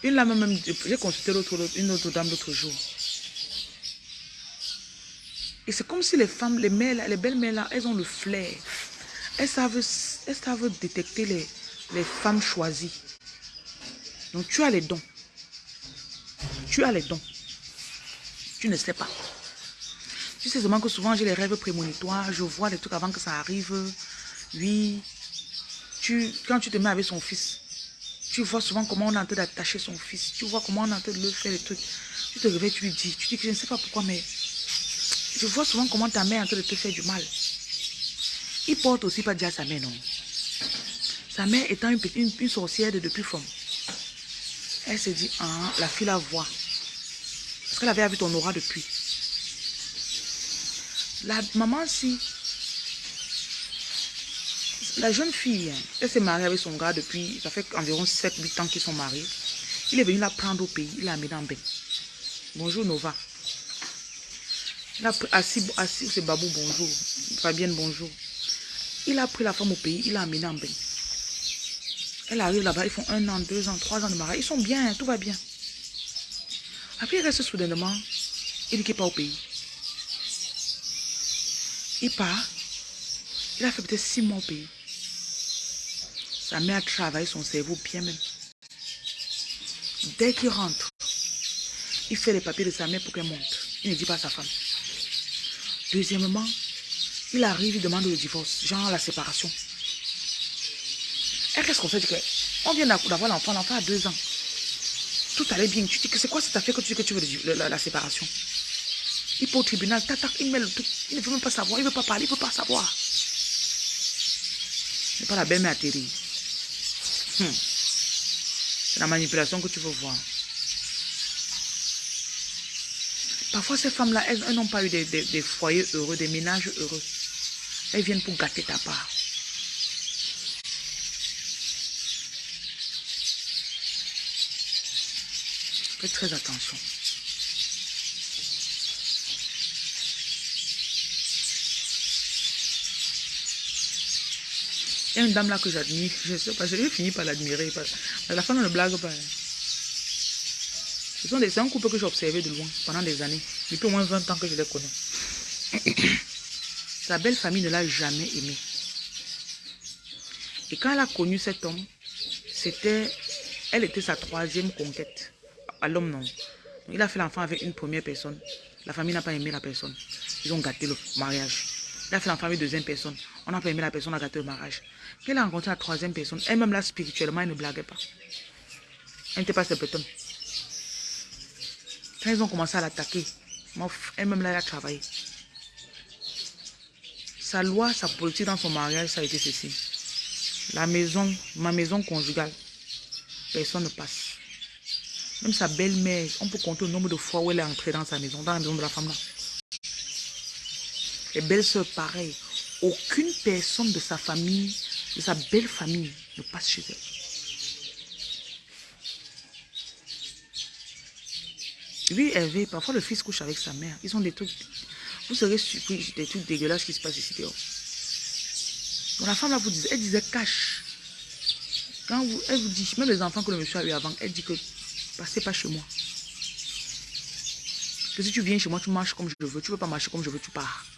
Une lame même, j'ai consulté une autre dame l'autre jour. Et c'est comme si les femmes, les mères, les belles mères là, elles ont le flair. Elles savent, elles savent détecter les femmes choisies. Donc tu as les dons. Tu as les dons. Tu ne sais pas. Tu sais seulement que souvent j'ai les rêves prémonitoires. Je vois les trucs avant que ça arrive. Oui. Tu, quand tu te mets avec son fils, tu vois souvent comment on est en train d'attacher son fils. Tu vois comment on est en train de le faire les trucs. Tu te réveilles, tu lui dis. Tu dis que je ne sais pas pourquoi, mais je vois souvent comment ta mère est en train de te faire du mal. Il porte aussi pas déjà sa mère, non. Sa mère étant une, petite, une, sorcière de depuis forme. Elle se dit, ah, la fille la voit. Qu'elle avait vu ton aura depuis. La maman, si. La jeune fille, hein, elle s'est mariée avec son gars depuis, ça fait environ 7-8 ans qu'ils sont mariés. Il est venu la prendre au pays, il l'a amené en bain. Bonjour Nova. Il a pris, assis, assis c'est Babou, bonjour. Fabienne, bonjour. Il a pris la femme au pays, il l'a amené en bain. Elle arrive là-bas, ils font un an, deux ans, trois ans de mariage. Ils sont bien, tout va bien. Après, il reste soudainement. Il qu'il n'est pas au pays. Il part. Il a fait peut-être six mois au pays. Sa mère a travaillé son cerveau bien même. Dès qu'il rentre, il fait les papiers de sa mère pour qu'elle monte. Il ne dit pas à sa femme. Deuxièmement, il arrive, il demande le divorce, genre la séparation. Et qu'est-ce qu'on fait? On vient d'avoir l'enfant, l'enfant a deux ans. Tout allait bien. Tu dis que c'est quoi cette affaire que tu dis que tu veux la, séparation? Il peut au tribunal, il. Il ne veut même pas savoir, il ne veut pas parler, il ne veut pas savoir. C'est pas la belle-mère atterrie. Hmm. C'est la manipulation que tu veux voir. Parfois, ces femmes-là, elles, n'ont pas eu des foyers heureux, des ménages heureux. Elles viennent pour gâter ta part. Faites très attention. Il y a une dame là que j'admire. Je sais pas, je vais finir par l'admirer. La femme ne blague pas. Hein. C'est un couple que j'ai observé de loin pendant des années. Depuis au moins 20 ans que je les connais. (coughs) Sa belle famille ne l'a jamais aimé. Et quand elle a connu cet homme, c'était, elle était sa troisième conquête à l'homme, non. Il a fait l'enfant avec une première personne. La famille n'a pas aimé la personne. Ils ont gâté le mariage. Il a fait l'enfant avec une deuxième personne. On n'a pas aimé la personne, on a gâté le mariage. Il a rencontré la troisième personne, elle-même là, spirituellement, elle ne blaguait pas. Elle n'était pas personne. Quand ils ont commencé à l'attaquer, elle-même là, elle a travaillé. Sa loi, sa politique dans son mariage, ça a été ceci. La maison, ma maison conjugale, personne ne passe. Même sa belle-mère, on peut compter le nombre de fois où elle est entrée dans sa maison, dans la maison de la femme là. Les belles-sœurs, pareil. Aucune personne de sa famille, de sa belle famille, ne passe chez elle. Oui, Hervé, parfois le fils couche avec sa mère. Ils ont des trucs... Vous serez surpris des trucs dégueulasses qui se passent ici dehors. la femme là vous disait, elle disait cache. Quand vous, elle vous dit, même les enfants que le monsieur a eu avant, elle dit que Passez pas chez moi. Que si tu viens chez moi, tu marches comme je veux. Tu veux pas marcher comme je veux, tu pars.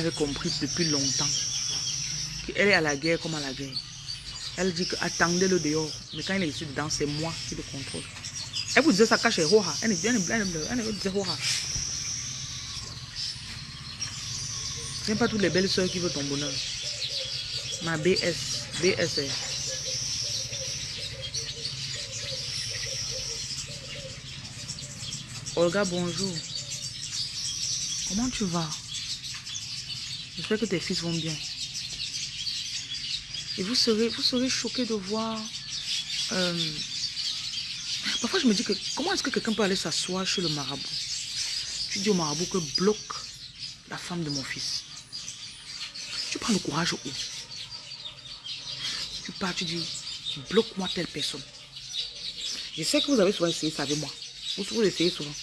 Avait compris depuis longtemps qu'elle est à la guerre comme à la guerre. Elle dit que attendez-le dehors. Mais quand il est ici dedans, c'est moi qui le contrôle. Elle vous disait ça cache Roha. Elle disait Roha. N'est pas toutes les belles soeurs qui veulent ton bonheur. Ma BS. BSR. Olga, bonjour. Comment tu vas? J'espère que tes fils vont bien. Et vous serez, vous serez choqué de voir... Euh, parfois, je me dis que comment est-ce que quelqu'un peut aller s'asseoir chez le marabout? Tu dis au marabout que bloque la femme de mon fils. Tu prends le courage où? Tu pars, tu dis, bloque-moi telle personne. Je sais que vous avez souvent essayé ça avec moi. Vous, vous essayez souvent.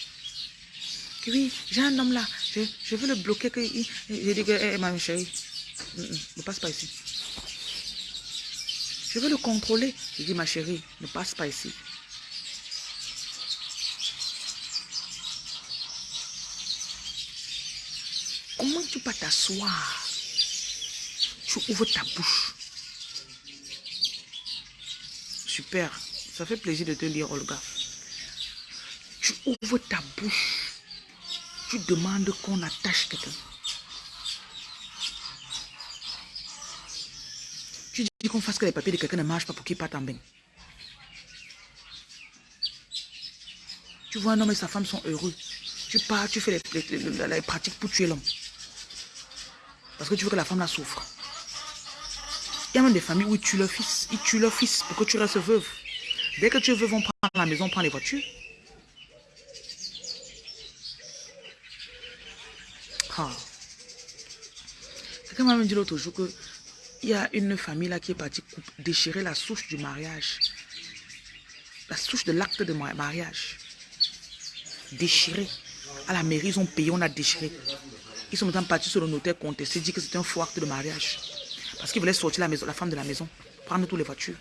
Oui, j'ai un homme là. Je, veux le bloquer. Que, je dis que, eh, ma chérie, ne passe pas ici. Je veux le contrôler. Je dis, ma chérie, ne passe pas ici. Comment tu peux t'asseoir? Tu ouvres ta bouche. Super. Ça fait plaisir de te lire, Olga. Tu ouvres ta bouche. Tu demandes qu'on attache quelqu'un. Tu dis qu'on fasse que les papiers de quelqu'un ne marchent pas pour qu'il parte en bain. Tu vois un homme et sa femme sont heureux. Tu pars, tu fais les, pratiques pour tuer l'homme. Parce que tu veux que la femme la souffre. Il y a même des familles où ils tuent leur fils. Ils tuent leur fils pour que tu restes veuve. Dès que tu es veuve, on prend la maison, on prend les voitures. Quelqu'un m'a même dit l'autre jour que il y a une famille là qui est partie déchirer la souche du mariage. La souche de l'acte de mariage. Déchirée. À la mairie, ils ont payé, on a déchiré. Ils sont maintenant partis sur le notaire contesté, dit que c'était un faux acte de mariage. Parce qu'ils voulaient sortir la, la femme de la maison, prendre toutes les voitures.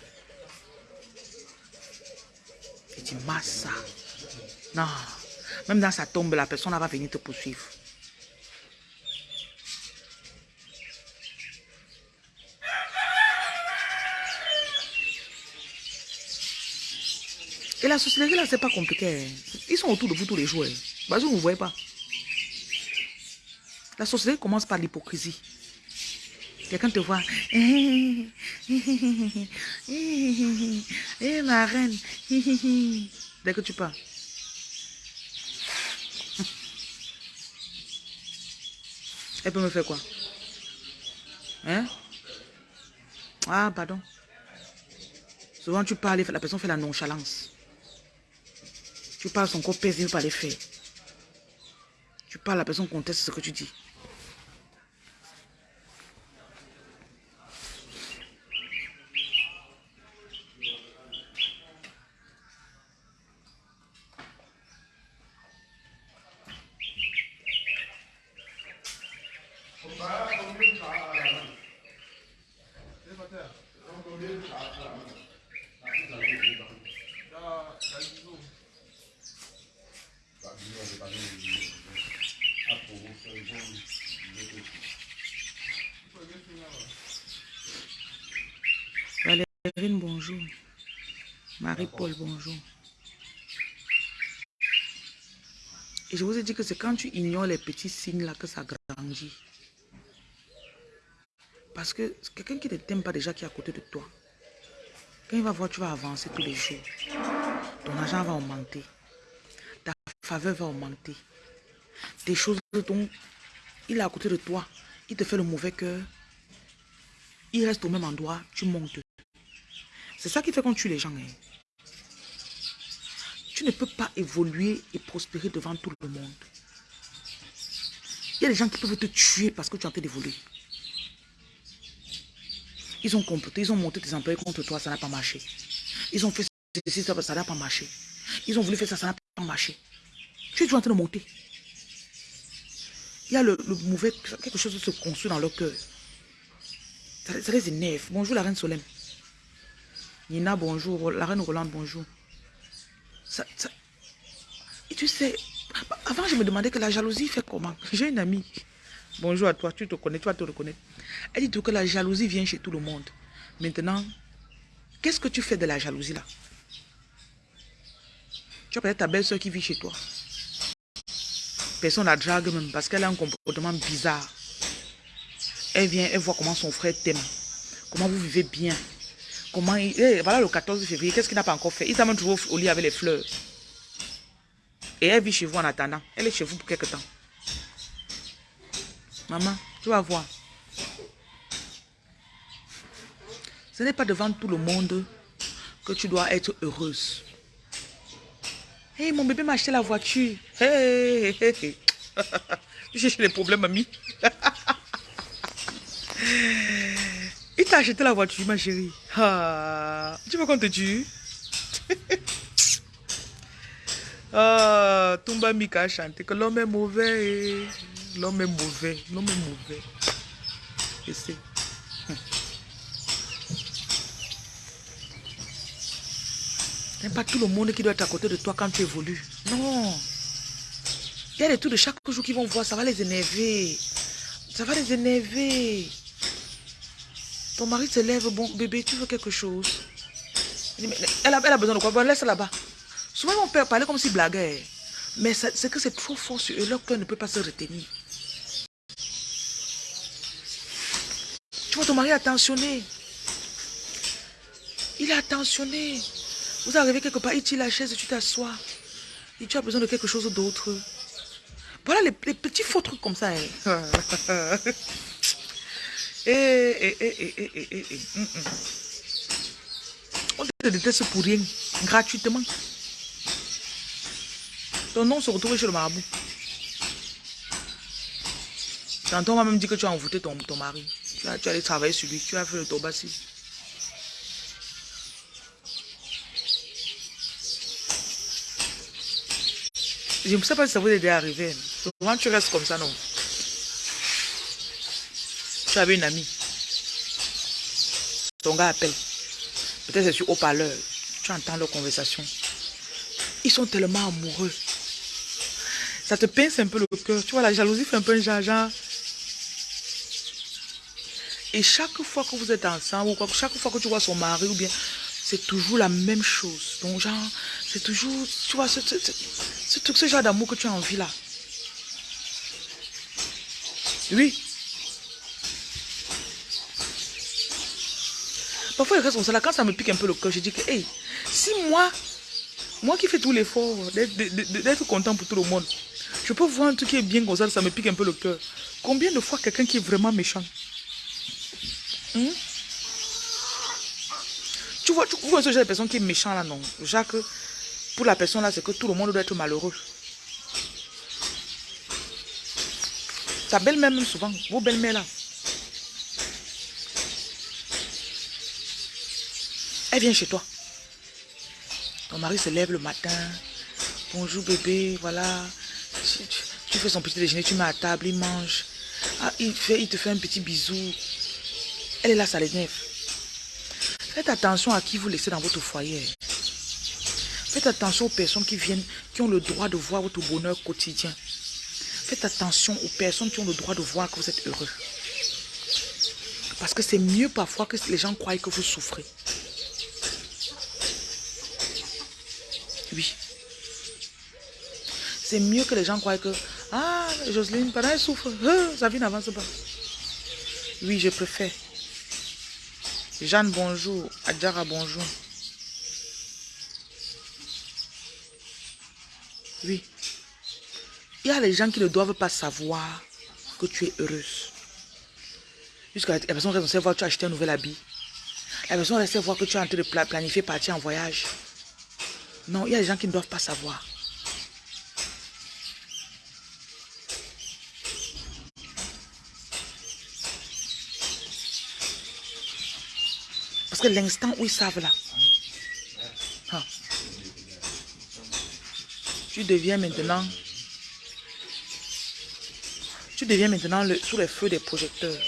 Il dit, Massa. Non. Même dans sa tombe, la personne va venir te poursuivre. Et la société là, c'est pas compliqué. Ils sont autour de vous tous les jours. Bah, vous ne voyez pas. La société commence par l'hypocrisie. Quelqu'un te voit. Eh, ma reine. Dès que tu pars. Elle peut me faire quoi? Hein? Ah, pardon. Souvent, tu parles, la personne fait la nonchalance. Tu parles, son corps il pas les faire. Tu parles, la personne conteste ce que tu dis. Bonjour. Marie-Paul, bonjour. Et je vous ai dit que c'est quand tu ignores les petits signes là que ça grandit. Parce que quelqu'un qui ne t'aime pas déjà qui est à côté de toi, quand il va voir, tu vas avancer tous les jours. Ton argent va augmenter. Ta faveur va augmenter. Des choses dont il est à côté de toi, il te fait le mauvais cœur. Il reste au même endroit, tu montes. C'est ça qui fait qu'on tue les gens. Hein. Tu ne peux pas évoluer et prospérer devant tout le monde. Il y a des gens qui peuvent te tuer parce que tu es en train d'évoluer. Ils ont comploté, ils ont monté tes employés contre toi, ça n'a pas marché. Ils ont fait ceci, ça n'a pas marché. Ils ont voulu faire ça, ça n'a pas marché. Tu es toujours en train de monter. Il y a le, mauvais, quelque chose se construit dans leur cœur. Ça, ça les énerve. Bonjour la reine Solène. Nina, bonjour. La reine Rolande, bonjour. Et tu sais, avant je me demandais que la jalousie fait comment? J'ai une amie. Bonjour à toi, tu te connais, tu vas te reconnaître. Elle dit que la jalousie vient chez tout le monde. Maintenant, qu'est-ce que tu fais de la jalousie là? Tu as peut-être ta belle-soeur qui vit chez toi. Personne la drague même parce qu'elle a un comportement bizarre. Elle vient, elle voit comment son frère t'aime. Comment vous vivez bien. Comment il... Eh, voilà le 14 février, qu'est-ce qu'il n'a pas encore fait? Il t'a même trouvé au lit avec les fleurs. Et elle vit chez vous en attendant. Elle est chez vous pour quelque temps. Maman, tu vas voir. Ce n'est pas devant tout le monde que tu dois être heureuse. Hé, mon bébé m'a acheté la voiture. Hé, hé, hé. Tu (laughs) cherches les problèmes, mamie. (laughs) T'a acheté la voiture, ma chérie. Ah, tu veux qu'on te tue (laughs) Ah, Tumba Mika a chanté que l'homme est mauvais. L'homme est mauvais. L'homme est mauvais. Et c'est. (laughs) n'est pas tout le monde qui doit être à côté de toi quand tu évolues. Non. Il y a des trucs de chaque jour qui vont voir, ça va les énerver. Ça va les énerver. Ton mari se lève, bon bébé, tu veux quelque chose? Elle a, elle a besoin de quoi? Bon, laisse là-bas. Souvent, mon père parlait comme s'il blaguait. Mais c'est que c'est trop fort sur eux, leur cœur ne peut pas se retenir. Tu vois, ton mari est attentionné. Il est attentionné. Vous arrivez quelque part, il tire la chaise et tu t'assois. Et tu as besoin de quelque chose d'autre. Voilà les, petits faux trucs comme ça. Hein. (laughs) et, et, et, On te déteste pour rien, gratuitement. Ton nom se retrouve chez le marabout. Tantôt, on m'a même dit que tu as envoûté ton, ton mari. Tu as, tu allé travailler sur lui, tu as fait le tobassi. Je ne sais pas si ça vous est déjà arrivé. Souvent, tu restes comme ça, non? Tu avais une amie. Ton gars appelle. Peut-être c'est sur haut-parleur. Tu entends leur conversation. Ils sont tellement amoureux. Ça te pince un peu le cœur. Tu vois, la jalousie fait un peu un genre. Et chaque fois que vous êtes ensemble, ou chaque fois que tu vois son mari, ou bien, c'est toujours la même chose. Donc, genre, c'est toujours, tu vois, ce, tout ce genre d'amour que tu as envie là. Oui. Parfois, il reste comme ça. Quand ça me pique un peu le cœur, je dis que, hey, si moi, moi qui fais tout l'effort d'être content pour tout le monde, je peux voir un truc qui est bien comme ça, ça me pique un peu le cœur. Combien de fois quelqu'un qui est vraiment méchant? Hmm? Tu vois, tu vois ce genre de personne qui est méchant là, non? Jacques, pour la personne là, c'est que tout le monde doit être malheureux. Ta belle-mère même souvent, vos belles-mères là. Elle vient chez toi. Ton mari se lève le matin. Bonjour bébé, voilà. Tu, fais son petit déjeuner, tu mets à table, il mange. Ah, il, te fait un petit bisou. Elle est là, ça l'énerve. Faites attention à qui vous laissez dans votre foyer. Faites attention aux personnes qui viennent, qui ont le droit de voir votre bonheur quotidien. Faites attention aux personnes qui ont le droit de voir que vous êtes heureux. Parce que c'est mieux parfois que les gens croient que vous souffrez. C'est mieux que les gens croient que, ah, Jocelyne, pendant elle souffre, hein, sa vie n'avance pas. Oui, je préfère. Jeanne, bonjour. Adjara, bonjour. Oui. Il y a les gens qui ne doivent pas savoir que tu es heureuse. Jusqu'à la personne reste voir que tu as acheté un nouvel habit. La personne reste voir que tu es en train de planifier partir en voyage. Non, il y a des gens qui ne doivent pas savoir. Parce que l'instant où ils savent là, hein, tu deviens maintenant, tu deviens maintenant sous les feux des projecteurs.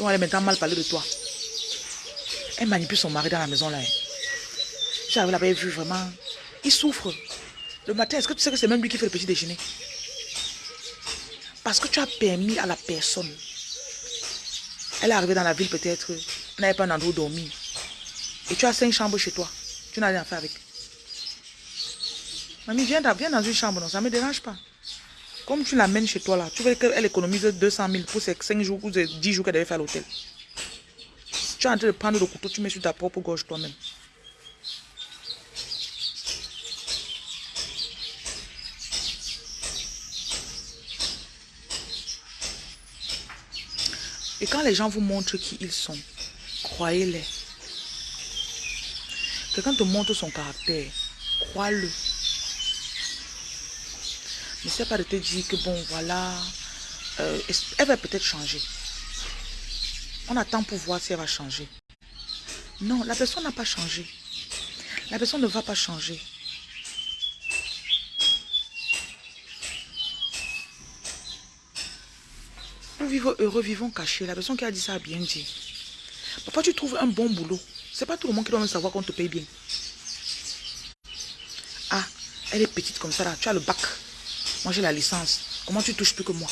On va maintenant mal parler de toi. Elle manipule son mari dans la maison là. J'avais l'avais vu vraiment. Il souffre. Le matin, est-ce que tu sais que c'est même lui qui fait le petit déjeuner? Parce que tu as permis à la personne. Elle est arrivée dans la ville peut-être. N'avait pas un endroit où dormir. Et tu as cinq chambres chez toi. Tu n'as rien à faire avec. Mamie, viens, viens dans une chambre. Non, ça ne me dérange pas. Comme tu l'amènes chez toi là, tu veux qu'elle économise 200 000 pour ces 5 jours ou 10 jours qu'elle devait faire à l'hôtel. Tu es en train de prendre le couteau, tu mets sur ta propre gorge toi-même. Et quand les gens vous montrent qui ils sont, croyez-les. Quelqu'un te montre son caractère, crois-le. Ne sais pas de te dire que bon, voilà, euh, elle va peut-être changer. On attend pour voir si elle va changer. Non, la personne n'a pas changé. La personne ne va pas changer. Vivons heureux, vivons cachés. La personne qui a dit ça a bien dit. Papa, tu trouves un bon boulot. C'est pas tout le monde qui doit savoir qu'on te paye bien. Ah, elle est petite comme ça là. Tu as le bac. Moi j'ai la licence. Comment tu touches plus que moi?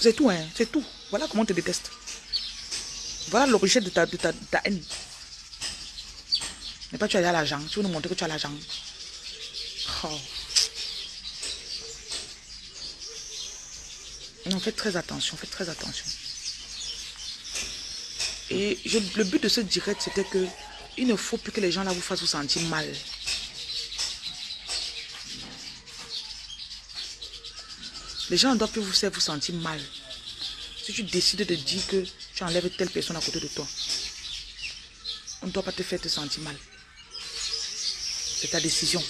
C'est tout, hein. C'est tout. Voilà comment on te déteste. Voilà l'origine de ta, de, ta, haine. Mais pas tu as l'argent. Tu veux nous montrer que tu as l'argent. Oh. Non, faites très attention, faites très attention. Et le but de ce direct, c'était que il ne faut plus que les gens là vous fassent vous sentir mal. Les gens ne doivent plus vous faire vous sentir mal. Si tu décides de dire que tu enlèves telle personne à côté de toi, on ne doit pas te faire te sentir mal. C'est ta décision.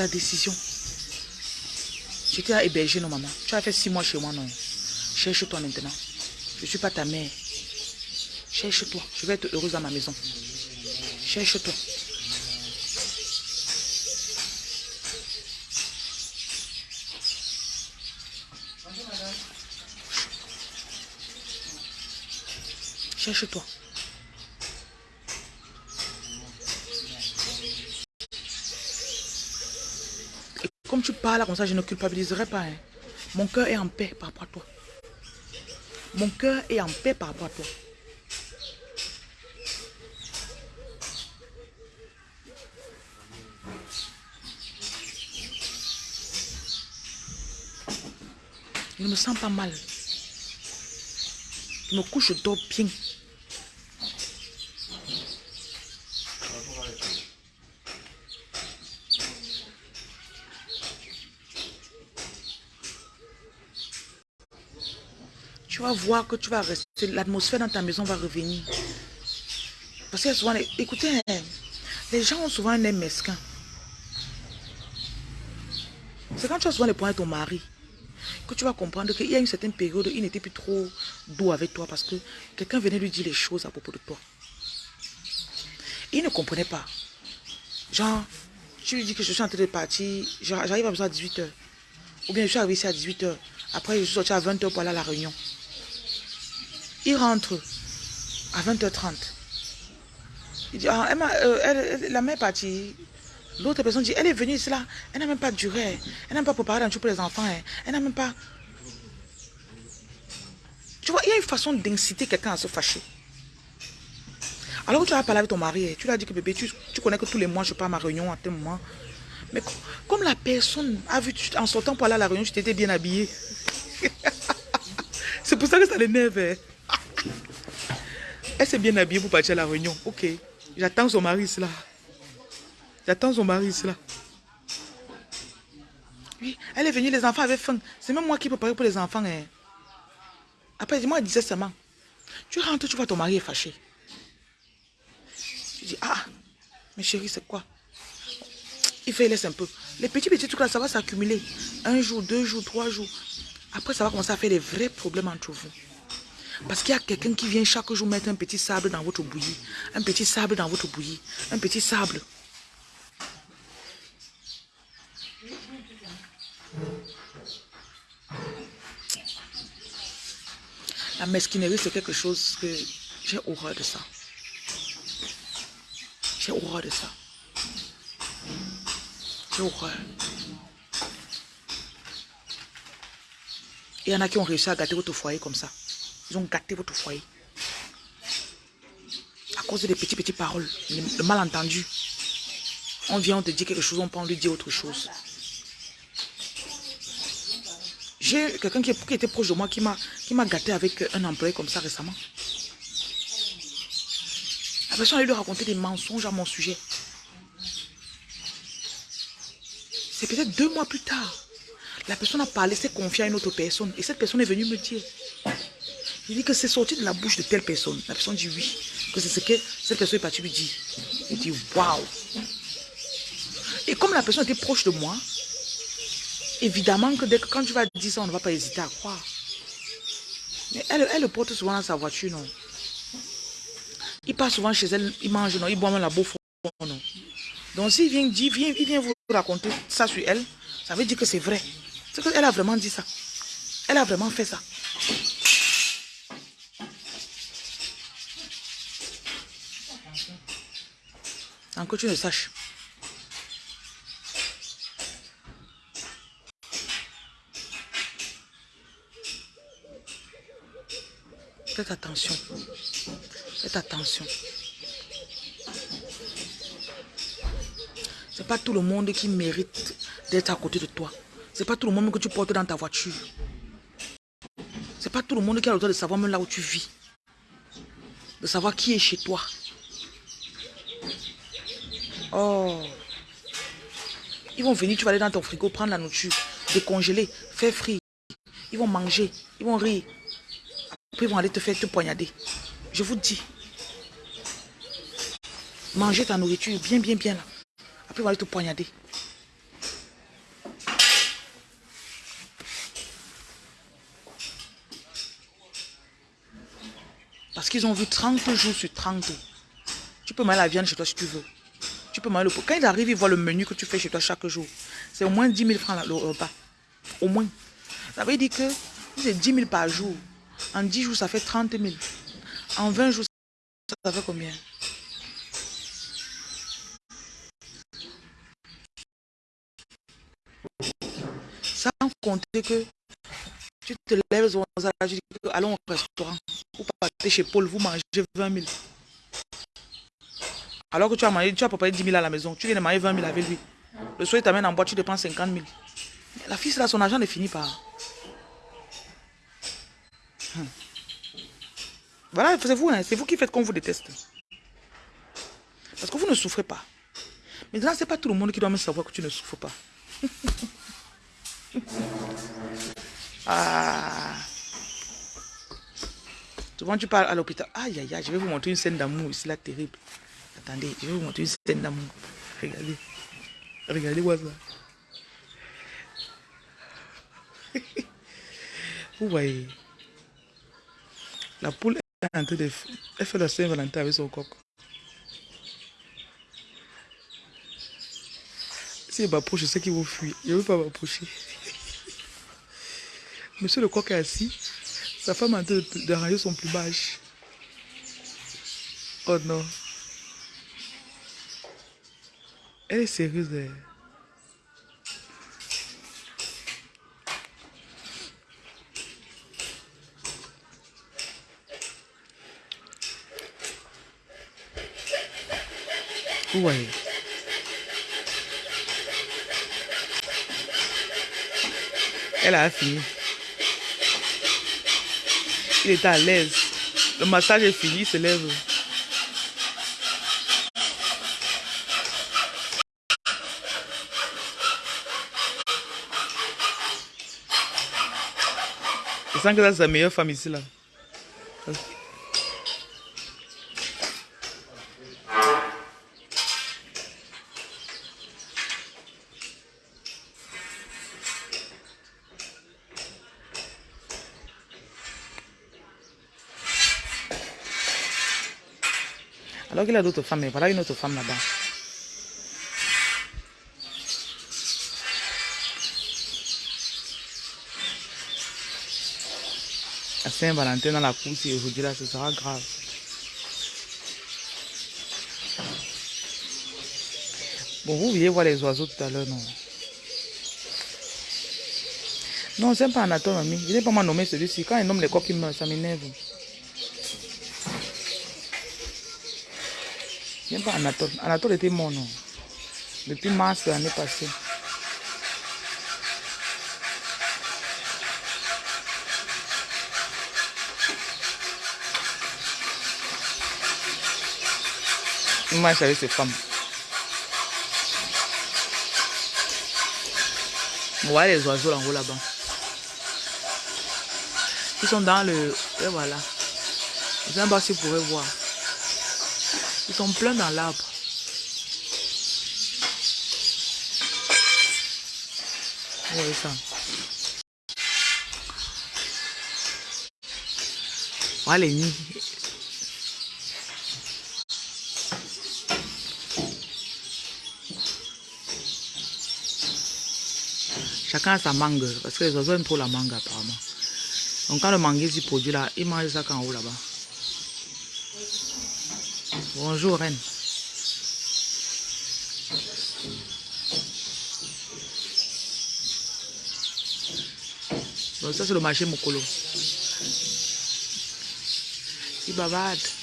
Ta décision. J'étais à héberger, non, maman? Tu as fait six mois chez moi, non? Cherche-toi maintenant. Je suis pas ta mère. Cherche-toi. Je vais être heureuse à ma maison. Cherche-toi. Cherche-toi. Tu parles comme ça, je ne culpabiliserai pas. Hein. Mon cœur est en paix par rapport à toi. Mon cœur est en paix par rapport à toi. Je ne me sens pas mal. Je me couche, je dors bien. tu voir que tu vas rester, l'atmosphère dans ta maison va revenir. Parce que souvent, écoutez, hein, les gens ont souvent un aime mesquin. C'est quand tu as souvent les points de ton mari que tu vas comprendre qu'il y a une certaine période, il n'était plus trop doux avec toi parce que quelqu'un venait lui dire les choses à propos de toi. Il ne comprenait pas. Genre, tu lui dis que je suis en train de partir, j'arrive à à 18h. Ou bien je suis arrivé ici à 18h. Après, je suis sorti à 20h pour aller à la réunion. Il rentre à 20h30. Il dit, ah, euh, la mère est partie. L'autre personne dit, elle est venue ici là. Elle n'a même pas duré. Elle n'a même pas préparé un truc pour les enfants. Hein. Elle n'a même pas... Tu vois, il y a une façon d'inciter quelqu'un à se fâcher. Alors tu as parlé avec ton mari, hein, tu lui as dit que bébé, tu, connais que tous les mois je pars à ma réunion à tel moment. Mais comme la personne a vu, en sortant pour aller à la réunion, tu t'étais bien habillé. (laughs) C'est pour ça que ça l'énerve. Elle s'est bien habillée pour partir à la réunion. Ok. J'attends son mari là. J'attends son mari là. Oui, elle est venue, les enfants avaient faim. C'est même moi qui préparais pour les enfants. Hein. Après, moi, elle disait seulement. Tu rentres, tu vois ton mari est fâché. Je dis, ah, mais chérie, c'est quoi? Il fait, il laisse un peu. Les petits, petits trucs là, ça va s'accumuler. Un jour, deux jours, trois jours. Après, ça va commencer à faire des vrais problèmes entre vous. Parce qu'il y a quelqu'un qui vient chaque jour mettre un petit sable dans votre bouillie. Un petit sable dans votre bouillie. Un petit sable. La mesquinerie, c'est quelque chose que j'ai horreur de ça. J'ai horreur de ça. J'ai horreur. Il y en a qui ont réussi à gâter votre foyer comme ça. Ils ont gâté votre foyer. À cause des petits, petits paroles, le malentendu. On vient, on te dit quelque chose, on peut lui dire autre chose. J'ai quelqu'un qui, était proche de moi qui m'a gâté avec un employé comme ça récemment. La personne a lui raconter des mensonges à mon sujet. C'est peut-être deux mois plus tard. La personne a parlé, s'est confiée à une autre personne. Et cette personne est venue me dire. Il dit que c'est sorti de la bouche de telle personne. La personne dit oui. Que c'est ce que cette personne est partie lui dire. Il dit waouh. Et comme la personne était proche de moi, évidemment que dès que quand tu vas dire ça, on ne va pas hésiter à croire. Mais elle, elle le porte souvent dans sa voiture, non. Il passe souvent chez elle, il mange, non, il boit même la bouffe, non. Donc s'il vient dire, il vient vous raconter ça sur elle, ça veut dire que c'est vrai. C'est qu'elle a vraiment dit ça. Elle a vraiment fait ça. Sans que tu ne saches. Faites attention. Faites attention. C'est pas tout le monde qui mérite d'être à côté de toi. C'est pas tout le monde que tu portes dans ta voiture. C'est pas tout le monde qui a le droit de savoir même là où tu vis. De savoir qui est chez toi. Oh. Ils vont venir, tu vas aller dans ton frigo, prendre la nourriture, décongeler, faire frire. Ils vont manger, ils vont rire. Après, ils vont aller te faire te poignarder. Je vous dis. Manger ta nourriture bien, bien, bien là. Après, ils vont aller te poignarder. Parce qu'ils ont vu 30 jours sur 30. Tu peux manger la viande chez toi si tu veux. Tu peux manger le pot. Quand ils arrivent, ils voient le menu que tu fais chez toi chaque jour. C'est au moins 10 000 francs le repas. Au moins. Ça veut dire que c'est 10 000 par jour. En 10 jours, ça fait 30 000. En 20 jours, ça fait combien? Sans compter que tu te lèves au allons au restaurant. Vous partez chez Paul, vous mangez 20 000. Alors que tu as mangé, tu as préparé 10 000 à la maison. Tu viens de manger 20 000 avec lui. Le soir, t'amène en boîte, tu dépenses 50 000. La fille, là, son argent ne finit pas. Hum. Voilà, c'est vous, hein, c'est vous qui faites qu'on vous déteste. Parce que vous ne souffrez pas. Là, ce n'est pas tout le monde qui doit me savoir que tu ne souffres pas. (laughs) Ah. Souvent, tu parles à l'hôpital. Aïe, aïe, aïe, je vais vous montrer une scène d'amour ici, là, terrible. Je vais vous montrer une scène d'amour. Regardez. Regardez-moi ça. (laughs) vous voyez. La poule est en train de... Elle fait la Saint-Valentin avec son coq. Si elle m'approche, je sais qu'ils vont fuir. Je ne veux pas m'approcher. (laughs) Monsieur le coq est assis. Sa femme a de, de son plumage. Oh non. Elle est sérieuse. Elle. Ouais. Elle a fini. Il est à l'aise. Le massage est fini, il se lève. Sens que c'est sa meilleure femme ici. Alors qu'il a d'autres femmes, mais voilà une autre femme là-bas. Saint-Valentin dans la course et aujourd'hui là, ce sera grave. Bon, vous vouliez voir les oiseaux tout à l'heure, non? Non, c'est pas Anatole, ami. Je n'ai pas m'a nommé celui-ci. Quand il nomme les coqs, il meurt, ça m'énerve. J'aime pas Anatole. Anatole était mort, non? Depuis mars de l'année passée. Savais ces femmes. Voilà les oiseaux en haut là-bas. Ils sont dans le... Et voilà. Je sais pas si vous pouvez voir. Ils sont pleins dans l'arbre. Vous ça. Voilà les nids. Chacun a sa mangue, parce que les oiseaux aiment trop la mangue apparemment. Donc quand le mangue s'y produit là, ils mangent ça quand haut là-bas. Bonjour reine. Donc ça c'est le marché Mokolo. Il.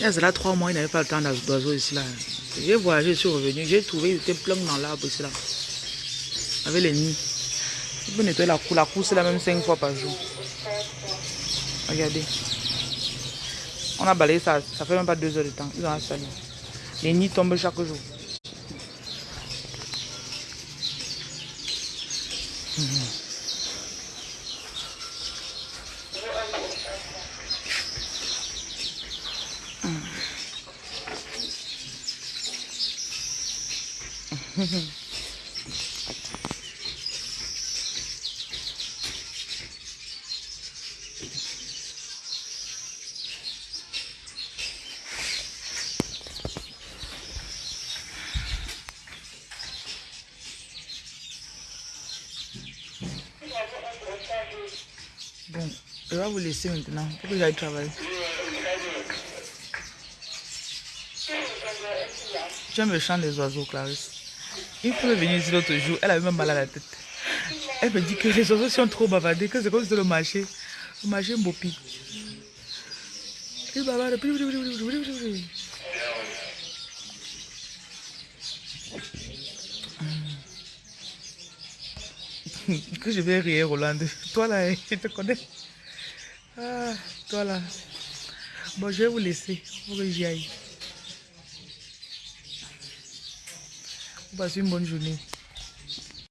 Il y a trois mois, il n'avait pas le temps d'oiseaux ici là. J'ai voyagé, je suis revenu, j'ai trouvé, il était plein dans l'arbre ici là. Avec les nids. Il peut nettoyer la cour, la cour c'est la même cinq fois par jour. Regardez. On a balayé ça, ça fait même pas deux heures de temps. Ils ont installé. Les nids tombent chaque jour. Bon, maintenant que. J'aime le chant des oiseaux, Clarisse. Il faut venir ici l'autre jour, elle avait même mal à la tête. Elle me dit que les oiseaux sont trop bavardés, que c'est comme si le marché. Le marché Mbopi. Il bavarde. (laughs) que je vais rire, Roland. Toi là, (laughs) je te connais. Toi là. Bon, je vais vous laisser pour que j'y aille. Passez une bonne journée.